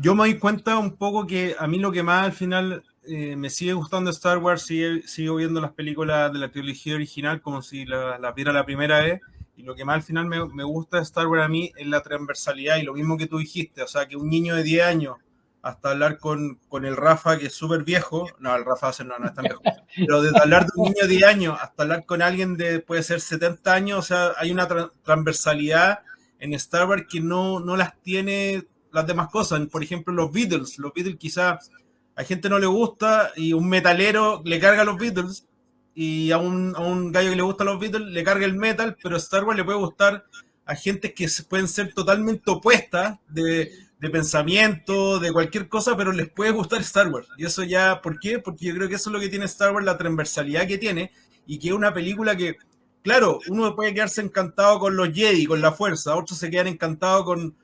Yo me doy cuenta un poco que a mí lo que más al final eh, me sigue gustando Star Wars, sigo viendo las películas de la trilogía original como si las la viera la primera vez. Y lo que más al final me, me, gusta de Star Wars a mí es la transversalidad y lo mismo que tú dijiste, o sea, que un niño de 10 años hasta hablar con, con el Rafa, que es súper viejo, no, el Rafa no, no es tan viejo, <laughs> pero desde hablar de un niño de 10 años hasta hablar con alguien de, puede ser 70 años, o sea, hay una transversalidad en Star Wars que no, no las tiene las demás cosas. Por ejemplo, los Beatles, los Beatles quizás a gente no le gusta y un metalero le carga los Beatles y a un, a un gallo que le gusta los Beatles le carga el metal, pero Star Wars le puede gustar a gente que pueden ser totalmente opuestas de, de pensamiento, de cualquier cosa, pero les puede gustar Star Wars. Y eso ya, ¿por qué? Porque yo creo que eso es lo que tiene Star Wars, la transversalidad que tiene y que es una película que, claro, uno puede quedarse encantado con los Jedi, con la fuerza, otros se quedan encantados con,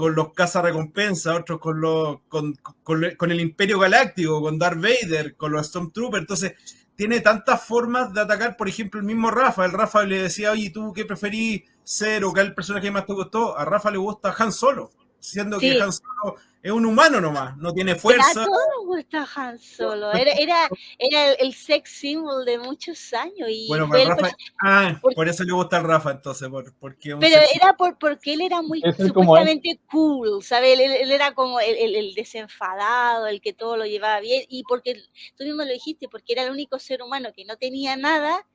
con los cazarrecompensas, otros con, los, con, con, el Imperio Galáctico, con Darth Vader, con los Stormtroopers. Entonces, tiene tantas formas de atacar, por ejemplo, el mismo Rafa. El Rafa le decía, oye, ¿tú qué preferís ser o qué es el personaje que más te gustó? A Rafa le gusta Han Solo, siendo que Han Solo es un humano nomás, no tiene fuerza. A todos gusta Han Solo, era, era, era el, sex symbol de muchos años. Y bueno, Rafa, ah, por, eso le gusta al Rafa entonces, por, porque Pero era por, porque él era muy supuestamente cool, ¿sabes? Él, era como el, el, desenfadado, el que todo lo llevaba bien, y porque tú mismo lo dijiste, porque era el único ser humano que no tenía nada,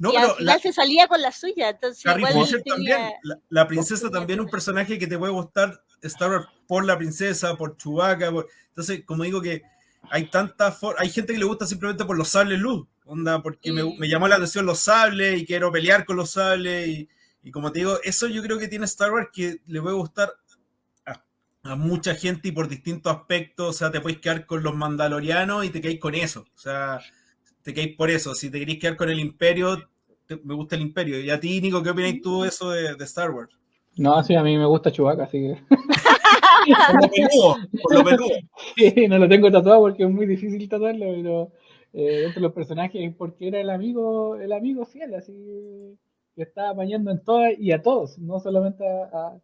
y al final se salía con la suya. Entonces, también, la, princesa también un personaje que te puede gustar Star Wars por la princesa, por Chewbacca. Entonces, como digo que hay tanta hay gente que le gusta simplemente por los sables luz, onda, porque me, me, llamó la atención los sables y quiero pelear con los sables y, y, como te digo, eso yo creo que tiene Star Wars que le puede gustar a, a, mucha gente y por distintos aspectos, o sea, te puedes quedar con los mandalorianos y te quedáis con eso, o sea, te quedáis por eso, si te queréis quedar con el imperio, me gusta el imperio. Y a ti, Nico, ¿qué opinas tú de eso de, de Star Wars? No, sí, a mí me gusta Chewbacca, así que. por lo peludo, <laughs> Sí, no lo tengo tatuado porque es muy difícil tatuarlo, pero eh, dentro de los personajes, porque era el amigo, el amigo fiel, así que estaba apañando en todas y a todos, no solamente a,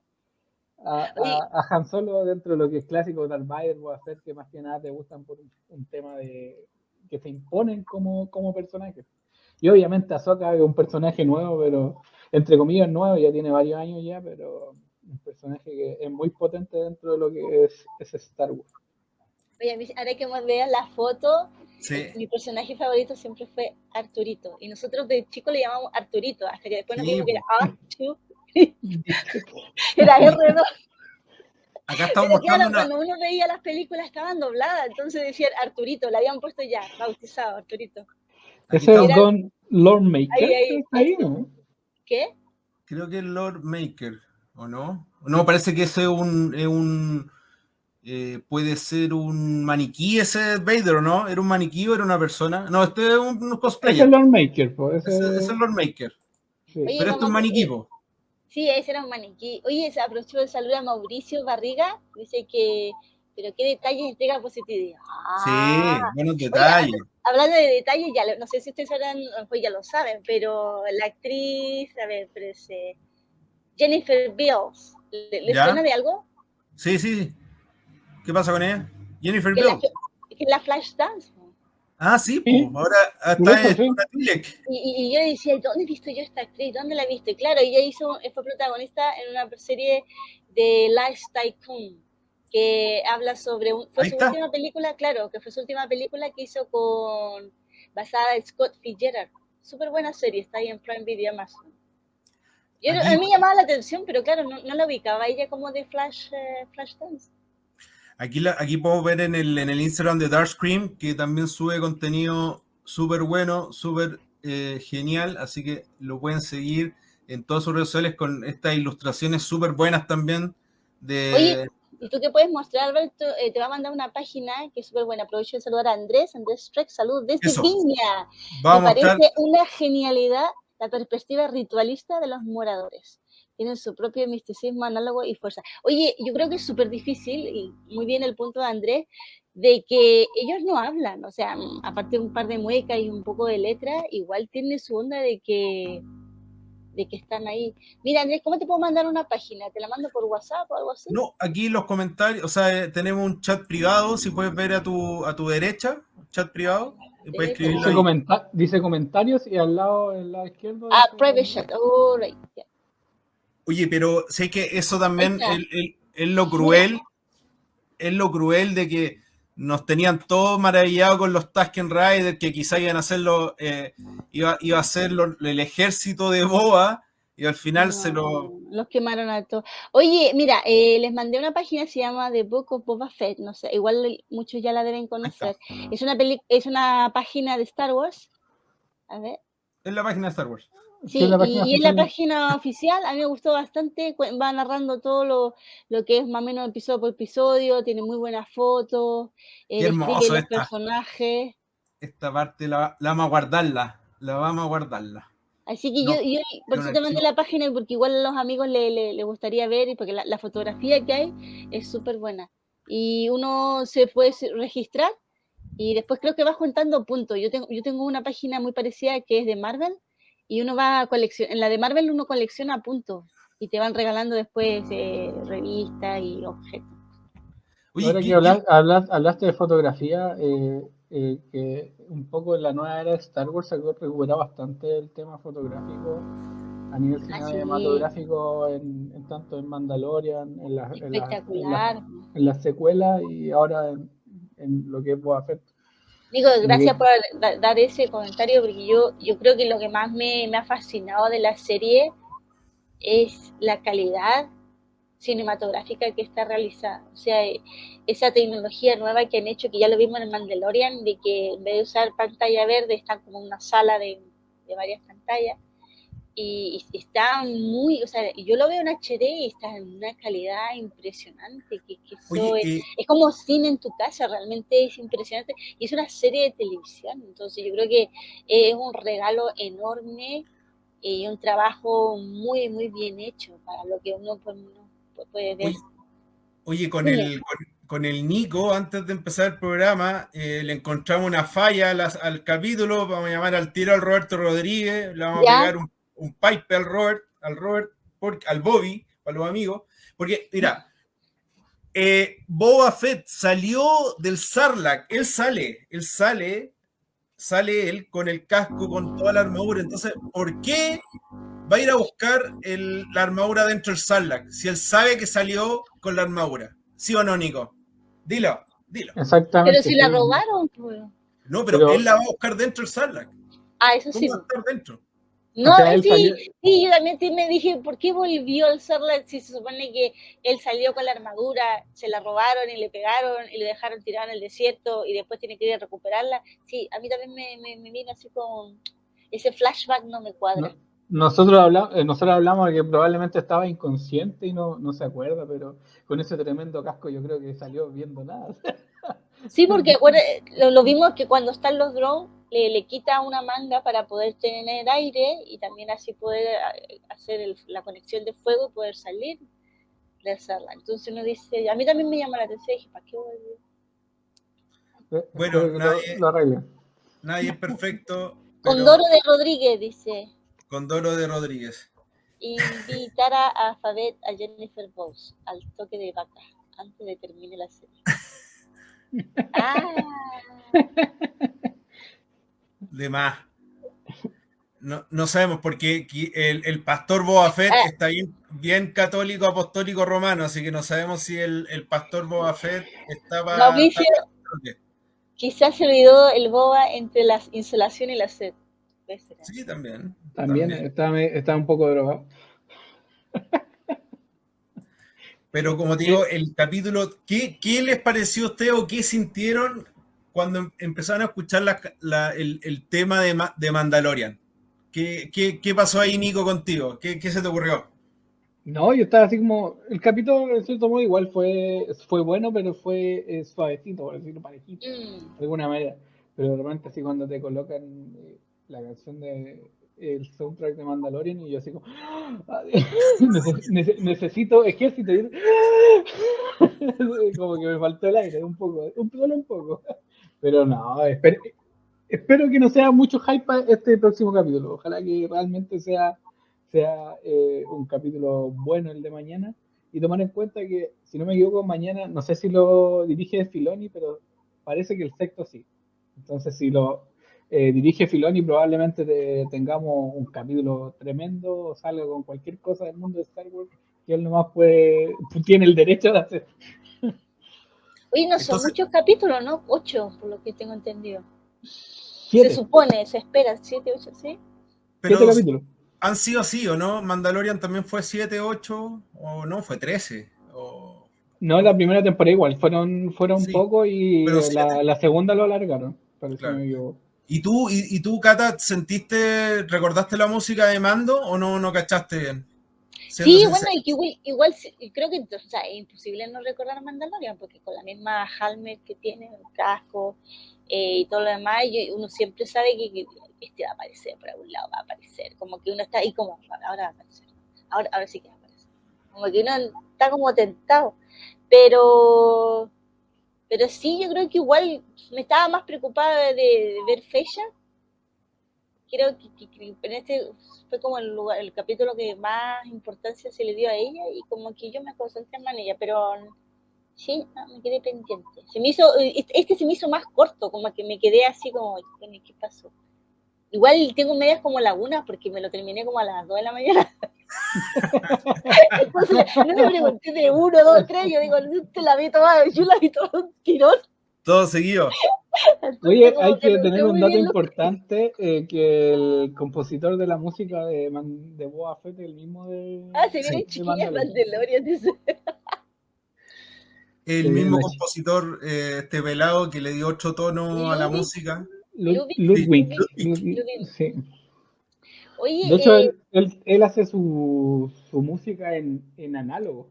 a, a, Han Solo dentro de lo que es clásico Darth Vader o hacer que más que nada te gustan por un, tema de que se imponen como, como personajes. Y obviamente Ahsoka es un personaje nuevo, pero entre comillas nuevo, ya tiene varios años ya, pero un personaje que es muy potente dentro de lo que es, es Star Wars. Oye, ahora que vean la foto, mi personaje favorito siempre fue Arturito. Y nosotros de chicos le llamamos Arturito, hasta que después nos dimos que era <laughs> Artu. <laughs> era R2. Acá estamos mostrando Cuando uno veía las películas estaban dobladas, entonces decían Arturito, le habían puesto ya, bautizado Arturito. Ese es Don Lord Maker. Ahí, ¿no? ¿Qué? Creo que es Lord Maker, ¿o no? No, parece que ese es un, es un eh, puede ser un maniquí ese Vader, ¿o no? ¿Era un maniquí o era una persona? No, este es un, cosplay. Es el Lord Maker, pues. Ese, es el Lord Maker. Sí. Pero este es un maniquí, po. Sí, ese era un maniquí. Oye, se aprovechó de saludar a Mauricio Barriga. Dice que, pero qué detalles entrega positividad. sí, ah. buenos detalles hablando de detalles, ya no sé si ustedes sabrán, pues ya lo saben, pero la actriz, a ver, pero Jennifer Bills, ¿le, suena de algo? Sí, sí. ¿Qué pasa con ella? Jennifer Bills. Que la Flash Dance. Ah, sí, pues, ahora está en una y, y, yo decía, ¿dónde he visto yo esta actriz? ¿Dónde la he visto? Y claro, ella hizo, fue protagonista en una serie de Lifestyle Tycoon que habla sobre, fue su última película, claro, que fue su última película que hizo con, basada en Scott Fitzgerald. Súper buena serie, está ahí en Prime Video Amazon. Yo, a mí me llamaba la atención, pero claro, no, no la ubicaba ella como de Flash, eh, Flash Dance. Aquí, la, aquí podemos ver en el, en el Instagram de Dark Scream que también sube contenido súper bueno, súper eh, genial, así que lo pueden seguir en todas sus redes sociales con estas ilustraciones súper buenas también de, ¿Y tú qué puedes mostrar, Alberto? Eh, te va a mandar una página que es súper buena. Aprovecho de saludar a Andrés, Andrés Streck, salud desde Viña. Me parece una genialidad la perspectiva ritualista de los moradores. Tienen su propio misticismo, análogo y fuerza. Oye, yo creo que es súper difícil, y muy bien el punto de Andrés, de que ellos no hablan, o sea, aparte de un par de muecas y un poco de letra, igual tiene su onda de que de que están ahí. Mira, Andrés, ¿cómo te puedo mandar una página? ¿Te la mando por WhatsApp o algo así? No, aquí los comentarios, o sea, eh, tenemos un chat privado, si puedes ver a tu, a tu derecha, chat privado. puedes dice, dice, comentarios y al lado, el lado izquierdo. Ah, private chat, oh, right. Oye, pero sé que eso también es, lo cruel, es lo cruel de que nos tenían todos maravillados con los Tusken Riders, que quizá iban a hacerlo, eh, iba, iba, a ser el ejército de Boa, y al final se lo... Los quemaron a todos. Oye, mira, eh, les mandé una página que se llama The Book of Boba Fett, no sé, igual muchos ya la deben conocer. Es una, es una página de Star Wars. A ver. Es la página de Star Wars. Sí, y, en la página oficial a mí me gustó bastante, va narrando todo lo, lo, que es más o menos episodio por episodio, tiene muy buenas fotos, eh, hermoso los personajes. Esta parte la, la, vamos a guardarla, la vamos a guardarla. Así que yo, yo, por eso te mandé la página, porque igual a los amigos le, le, gustaría ver, y porque la, la fotografía que hay es súper buena. Y uno se puede registrar y después creo que va juntando puntos. Yo tengo, yo tengo una página muy parecida que es de Marvel, y uno va a coleccionar, en la de Marvel uno colecciona puntos y te van regalando después eh, revistas y objetos. Ahora que hablaste de fotografía, eh, eh, que un poco en la nueva era de Star Wars se recupera bastante el tema fotográfico a nivel ah, cinematográfico, en, tanto en Mandalorian, en las en la, secuelas y ahora en, lo que es Boba Fett. Digo, gracias por dar ese comentario, porque yo, yo creo que lo que más me, ha fascinado de la serie es la calidad cinematográfica que está realizada. O sea, esa tecnología nueva que han hecho, que ya lo vimos en el Mandalorian, de que en vez de usar pantalla verde, están como una sala de, de varias pantallas y, está muy, o sea, yo lo veo en HD y está en una calidad impresionante, que, es, como cine en tu casa, realmente es impresionante, y es una serie de televisión, entonces yo creo que es un regalo enorme y un trabajo muy, muy bien hecho para lo que uno, puede ver. Oye, con, el, con, el Nico, antes de empezar el programa, eh, le encontramos una falla al, capítulo, vamos a llamar al tiro al Roberto Rodríguez, le vamos a pegar un un pipe al Robert, al Robert, al Bobby, para los amigos, porque mira, eh, Boba Fett salió del Sarlacc, él sale, él sale, sale él con el casco, con toda la armadura, entonces, ¿por qué va a ir a buscar la armadura dentro del Sarlacc si él sabe que salió con la armadura? ¿Sí o no, Nico? Dilo, dilo. Exactamente. Pero si la robaron, pues. No, pero, él la va a buscar dentro del Sarlacc. Ah, eso sí. Va a estar dentro? No, sí, sí, yo también me dije, ¿por qué volvió al Sarlacc si se supone que él salió con la armadura, se la robaron y le pegaron y le dejaron tirada en el desierto y después tiene que ir a recuperarla? Sí, a mí también me, me, vino así con ese flashback, no me cuadra. nosotros, hablamos, eh, nosotros hablamos de que probablemente estaba inconsciente y no, no se acuerda, pero con ese tremendo casco yo creo que salió viendo nada. Sí, porque <laughs> lo, lo vimos que cuando están los drones le, quita una manga para poder tener aire y también así poder eh, hacer la conexión de fuego y poder salir de hacerla. Entonces uno dice, a mí también me llama la atención, dije, ¿para qué volvió? Eh, bueno, nadie, nadie es perfecto. Condoro de Rodríguez, dice. Condoro de Rodríguez. Invitar a Fabet a Jennifer Bowes al toque de vaca antes de termine la serie. <laughs> ah de más. No, no sabemos porque el, el pastor Boba Fett ah. está bien, bien, católico, apostólico romano, así que no sabemos si el, el pastor Boba Fett estaba... Mauricio, quizás se olvidó el Boba entre la insolación y la sed. Sí, también. También, Está, un poco drogado. Pero como digo, el capítulo, ¿qué, ¿qué les pareció a ustedes o qué sintieron cuando em, empezaron a escuchar el, tema de, de Mandalorian? ¿Qué, pasó ahí, Nico, contigo? ¿Qué, se te ocurrió? No, yo estaba así como. El capítulo, en cierto modo, igual fue, fue bueno, pero fue eh, suavecito, por decirlo parejito, mm. de alguna manera. Pero de repente, así cuando te colocan eh, la canción de el soundtrack de Mandalorian, y yo así como. <laughs> necesito ejército. <laughs> como que me faltó el aire, un poco, un, solo un poco. Pero no, espero, espero que no sea mucho hype este próximo capítulo. Ojalá que realmente sea sea eh, un capítulo bueno el de mañana. Y tomar en cuenta que, si no me equivoco, mañana, no sé si lo dirige Filoni, pero parece que el sexto sí. Entonces, si lo eh, dirige Filoni, probablemente tengamos un capítulo tremendo, o salga con cualquier cosa del mundo de Star Wars que él nomás puede, tiene el derecho de hacer. Oye, no son muchos capítulos, ¿no? Ocho, por lo que tengo entendido. Se supone, se espera, siete, ocho, ¿sí? siete capítulos han sido así, ¿o no? Mandalorian también fue 7, 8, o no, fue 13. O... No, la primera temporada igual, fueron, fueron poco y la, segunda lo alargaron. ¿Y tú, y, tú, Cata, sentiste, recordaste la música de Mando o no, no cachaste bien? Sí, bueno, igual, igual, creo que o sea, es imposible no recordar Mandalorian, porque con la misma helmet que tiene, el casco eh, y todo lo demás, uno siempre sabe que este va a aparecer, por algún lado va a aparecer. Como que uno está ahí como, ahora va a aparecer. Ahora, ahora sí que va a aparecer. Como que uno está como tentado. Pero, pero sí, yo creo que igual me estaba más preocupada de, ver fecha. Creo que, en este fue como el lugar, el capítulo que más importancia se le dio a ella y como que yo me concentré más en ella, pero sí, me quedé pendiente. Se me hizo, este se me hizo más corto, como que me quedé así como, ¿qué pasó? Igual tengo medias como lagunas porque me lo terminé como a las 2 de la mañana. <laughs> Entonces, no me pregunté de 1, 2, 3, yo digo, te la vi toda, yo la vi todo un tirón. Todo seguido. Oye, hay que, tener un dato importante, eh, que el compositor de la música de, de Boa Fett es el mismo de... Ah, se viene sí, chiquilla Mandalorian, dice. <laughs> El mismo compositor, eh, este velado, que le dio otro tono a la música. Ludwig. Sí. Oye, de hecho, eh, él, hace su, su música en, en análogo.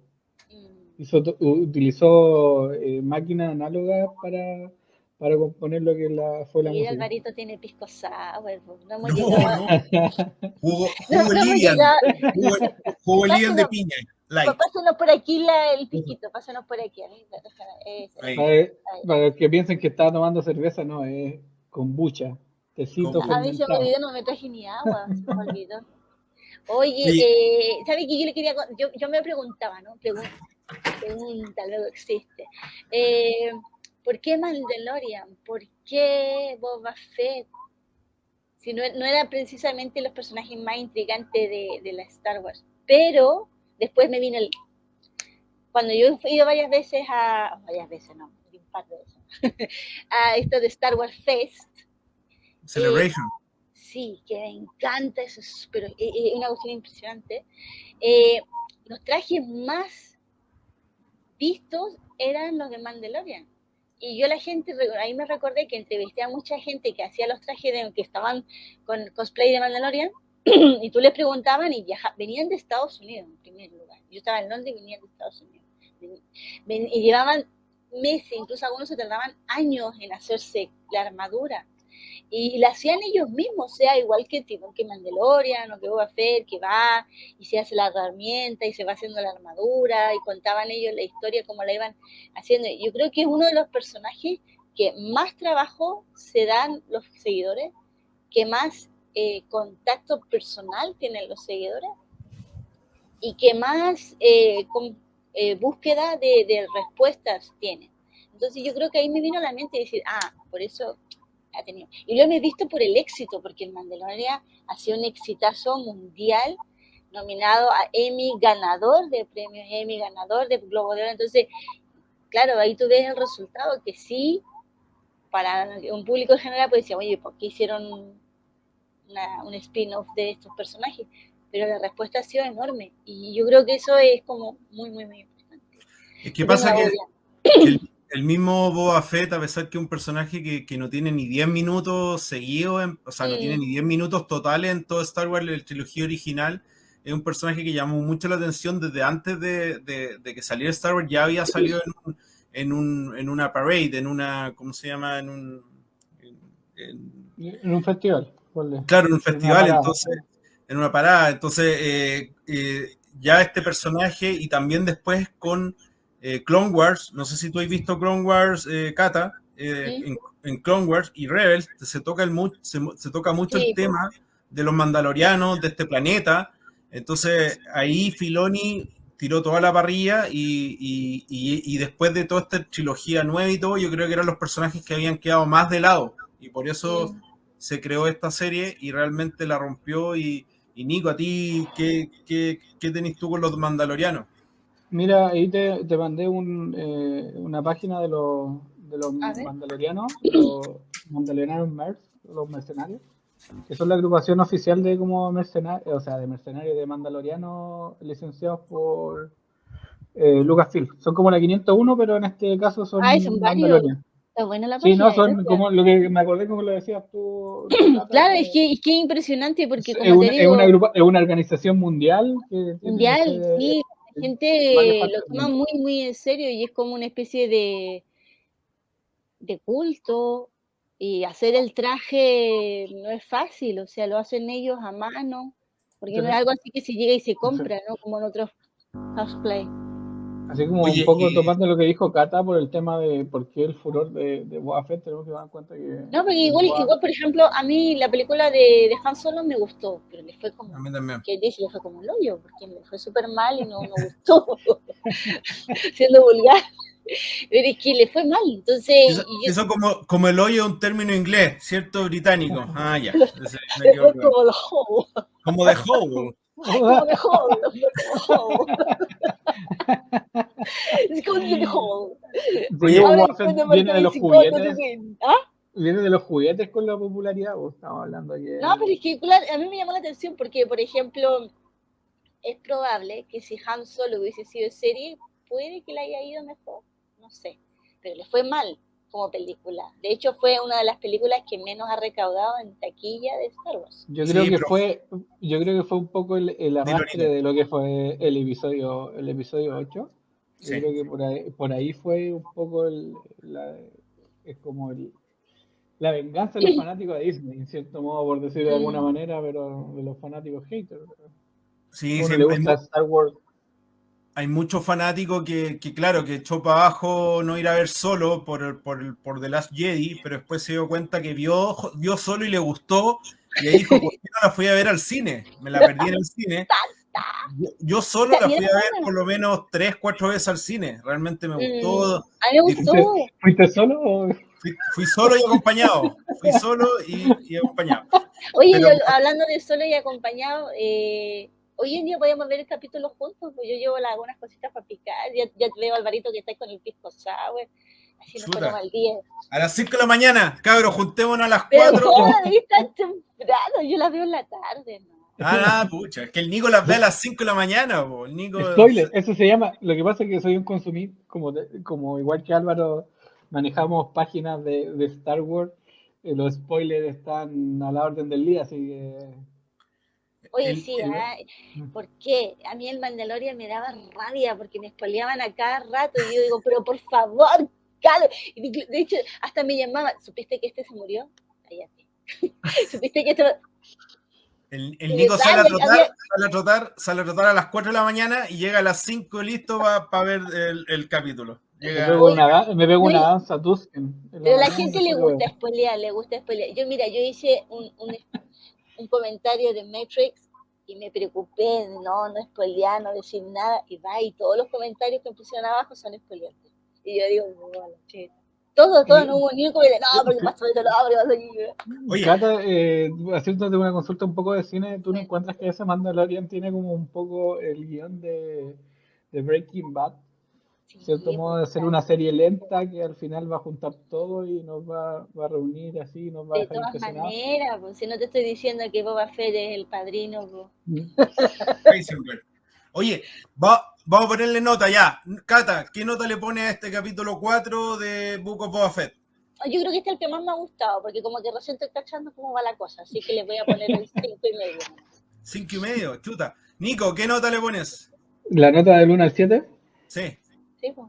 Mm. utilizó eh, máquinas análogas para, para componer lo que la, fue la y música. Alvarito tiene pisco sour. No hemos no, llegado. <laughs> No. Jugo, jugo no, Lilian. Jugo, jugo Lilian de piña. Light. Pásanos por aquí la, el piquito, pásanos por aquí. Para, para, que piensen que estaba tomando cerveza, no, es kombucha, tecito A mí se me olvidó, no me traje ni agua, se me olvidó. Oye, eh, ¿sabes qué yo le quería, yo, yo me preguntaba, ¿no? Pregunta, pregunta luego existe. Eh, ¿Por qué Mandalorian? ¿Por qué Boba Fett? Si no, no eran precisamente los personajes más intrigantes de, de la Star Wars. Pero después me vino el... Cuando yo he ido varias veces a... Varias veces, no, un par de veces <laughs> a esto de Star Wars Fest. Celebration. sí, que me encanta, eso es, pero es una cuestión impresionante. Eh, los trajes más vistos eran los de Mandalorian. Y yo la gente, ahí me recordé que entrevisté a mucha gente que hacía los trajes de, que estaban con cosplay de Mandalorian, <clears throat> y tú les preguntaban y venían de Estados Unidos en primer lugar. Yo estaba en Londres y venían de Estados Unidos. y llevaban meses, incluso algunos se tardaban años en hacerse la armadura. Y la hacían ellos mismos, sea igual que tipo que Mandalorian o que Boba Fett, que va y se hace la herramienta y se va haciendo la armadura y contaban ellos la historia como la iban haciendo. Yo creo que es uno de los personajes que más trabajo se dan los seguidores, que más eh, contacto personal tienen los seguidores y que más eh, eh, búsqueda de, respuestas tiene. Entonces yo creo que ahí me vino a la mente decir, ah, por eso ha tenido. Y lo he visto por el éxito, porque el Mandalorian ha sido un exitazo mundial, nominado a Emmy, ganador de premios Emmy, ganador de Globo de Oro. Entonces, claro, ahí tú ves el resultado, que sí, para un público en general, pues decía, oye, ¿por qué hicieron un spin-off de estos personajes? pero la respuesta ha sido enorme y yo creo que eso es como muy, muy, muy importante. ¿Qué pasa que, el, mismo Boba Fett, a pesar que es un personaje que, no tiene ni 10 minutos seguidos, o sea, no tiene ni 10 minutos totales en todo Star Wars, la trilogía original, es un personaje que llamó mucho la atención desde antes de, que saliera Star Wars, ya había salido en, un, en, una parade, en una, ¿cómo se llama? En un, en, un festival. Claro, en un festival, entonces, en una parada. Entonces, eh, eh, ya este personaje y también después con eh, Clone Wars, no sé si tú has visto Clone Wars, Kata, en, Clone Wars y Rebels se toca, el, se, toca mucho el tema de los mandalorianos, de este planeta. Entonces ahí Filoni tiró toda la parrilla y, después de toda esta trilogía nueva y todo, yo creo que eran los personajes que habían quedado más de lado. Y por eso se creó esta serie y realmente la rompió. Y, Nico, ¿a ti qué, qué, qué tenés tú con los mandalorianos? Mira, ahí te, te mandé eh, una página de los, de los mandalorianos, los mandalorianos los mercenarios, que son la agrupación oficial de como mercenarios, o sea, de mercenarios de mandalorianos licenciados por eh, Lucasfilm. Son como la 501, pero en este caso son, ah, son mandalorianos. Está buena la página. Sí, no, son como lo que me acordé como lo decías tú. <clears throat> claro, es que es que impresionante porque como es, una, te digo, es, una es una organización mundial. Que mundial, sí. Gente lo toma muy, muy en serio y es como una especie de, de culto y hacer el traje no es fácil, o sea, lo hacen ellos a mano, porque no es algo así que se llega y se compra, ¿no? Como en otros cosplay. Así como un poco tomando lo que dijo Kata por el tema de por qué el furor de, de Boba Fett, tenemos que dar cuenta que... No, porque igual, igual, por ejemplo, a mí la película de, de Han Solo me gustó, pero le fue como... A mí también. Que le fue como el hoyo, porque me fue súper mal y no me gustó, <laughs> siendo vulgar. Pero es que le fue mal, entonces... Eso, como, como el hoyo es un término inglés, ¿cierto? Británico. Ah, ya. <laughs> como de Hobo. Como de Hobo. Como de Hobo. <laughs> Es como. Viene de los juguetes. ¿Ah? Viene de los juguetes con la popularidad, o estamos hablando aquí. No, pero es que claro, a mí me llamó la atención porque, por ejemplo, es probable que si Han Solo hubiese sido serie, puede que le haya ido mejor no sé, pero le fue mal como película. De hecho, fue una de las películas que menos ha recaudado en taquilla de Star Wars. Yo creo que fue, yo creo que fue un poco el, el de lo que fue el episodio, el episodio 8. Yo creo que por ahí, por ahí fue un poco el, la, es como el, la venganza de los fanáticos de Disney, en cierto modo, por decirlo de alguna mm. manera, pero de los fanáticos haters. Sí, sí, le gusta Star Wars hay muchos fanáticos que, que, claro, que echó para abajo no ir a ver solo por, por, por The Last Jedi, pero después se dio cuenta que vio, vio solo y le gustó, y ahí dijo, ¿por qué no la fui a ver al cine? Me la perdí en el cine. Yo, solo la fui a ver por lo menos tres, cuatro veces al cine. Realmente me gustó. Mm, a mí me gustó. ¿Fuiste solo o... Fui, solo y acompañado. Fui solo y, acompañado. Oye, hablando de solo y acompañado, eh, hoy en día podemos ver el capítulo juntos, pues yo llevo algunas cositas para picar, ya, ya veo a Alvarito que está con el pisco sour, así nos ponemos al día. A las 5 de la mañana, cabros, juntémonos a las 4. Pero ¿cómo tan temprano? Yo las veo en la tarde, ¿no? Ah, pucha, es que el Nico las ve a las 5 de la mañana, el Nico... Spoiler, eso se llama, lo que pasa es que soy un consumidor, como, como igual que Álvaro, manejamos páginas de, de Star Wars, eh, los spoilers están a la orden del día, así que Oye, sí, ¿ah? ¿por qué? A mí el Mandalorian me daba rabia porque me espoleaban a cada rato y yo digo, pero por favor, Calo. De hecho, hasta me llamaba, ¿supiste que este se murió? Cállate. <laughs> ¿Supiste que esto... El, el Nico sale a, trotar, sale a, trotar, sale a trotar a las 4 de la mañana y llega a las 5 listo para ver el, el capítulo. Me pego una, me pego una danza Pero a la gente le gusta spoilear, le gusta spoilear. Yo, mira, yo hice un, un, un comentario de Matrix y me preocupé de no, no spoilear, no decir nada, y va, y todos los comentarios que me pusieron abajo son spoileantes. Y yo digo, bueno, che. Todo, todo, no hubo ni un comentario, no, porque pasó esto, no, porque pasó aquí. Oye, Cata, eh, haciéndote una consulta un poco de cine, ¿tú no encuentras que ese Mandalorian tiene como un poco el guion de, de Breaking Bad? Cierto modo de hacer una serie lenta que al final va a juntar todo y nos va, va a reunir así, nos va a dejar De todas maneras, pues, si no te estoy diciendo que Boba Fett es el padrino. Pues. Mm. Oye, va, vamos a ponerle nota ya. Cata, ¿qué nota le pone a este capítulo 4 de Book of Boba Fett? Yo creo que este es el que más me ha gustado, porque como que recién estoy cachando cómo va la cosa, así que le voy a poner el <laughs> 5 y medio. Cinco y medio, chuta. Nico, ¿qué nota le pones? ¿La nota del 1 al 7? Sí. Sí, pues.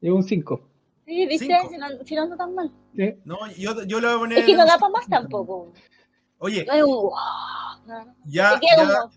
Yo un 5. Sí, viste, Cinco. si no, si no anda tan mal. Sí. No, yo, yo le voy a poner. Es que no da para más tampoco. Oye, No es un wow. No, no. ya, ya,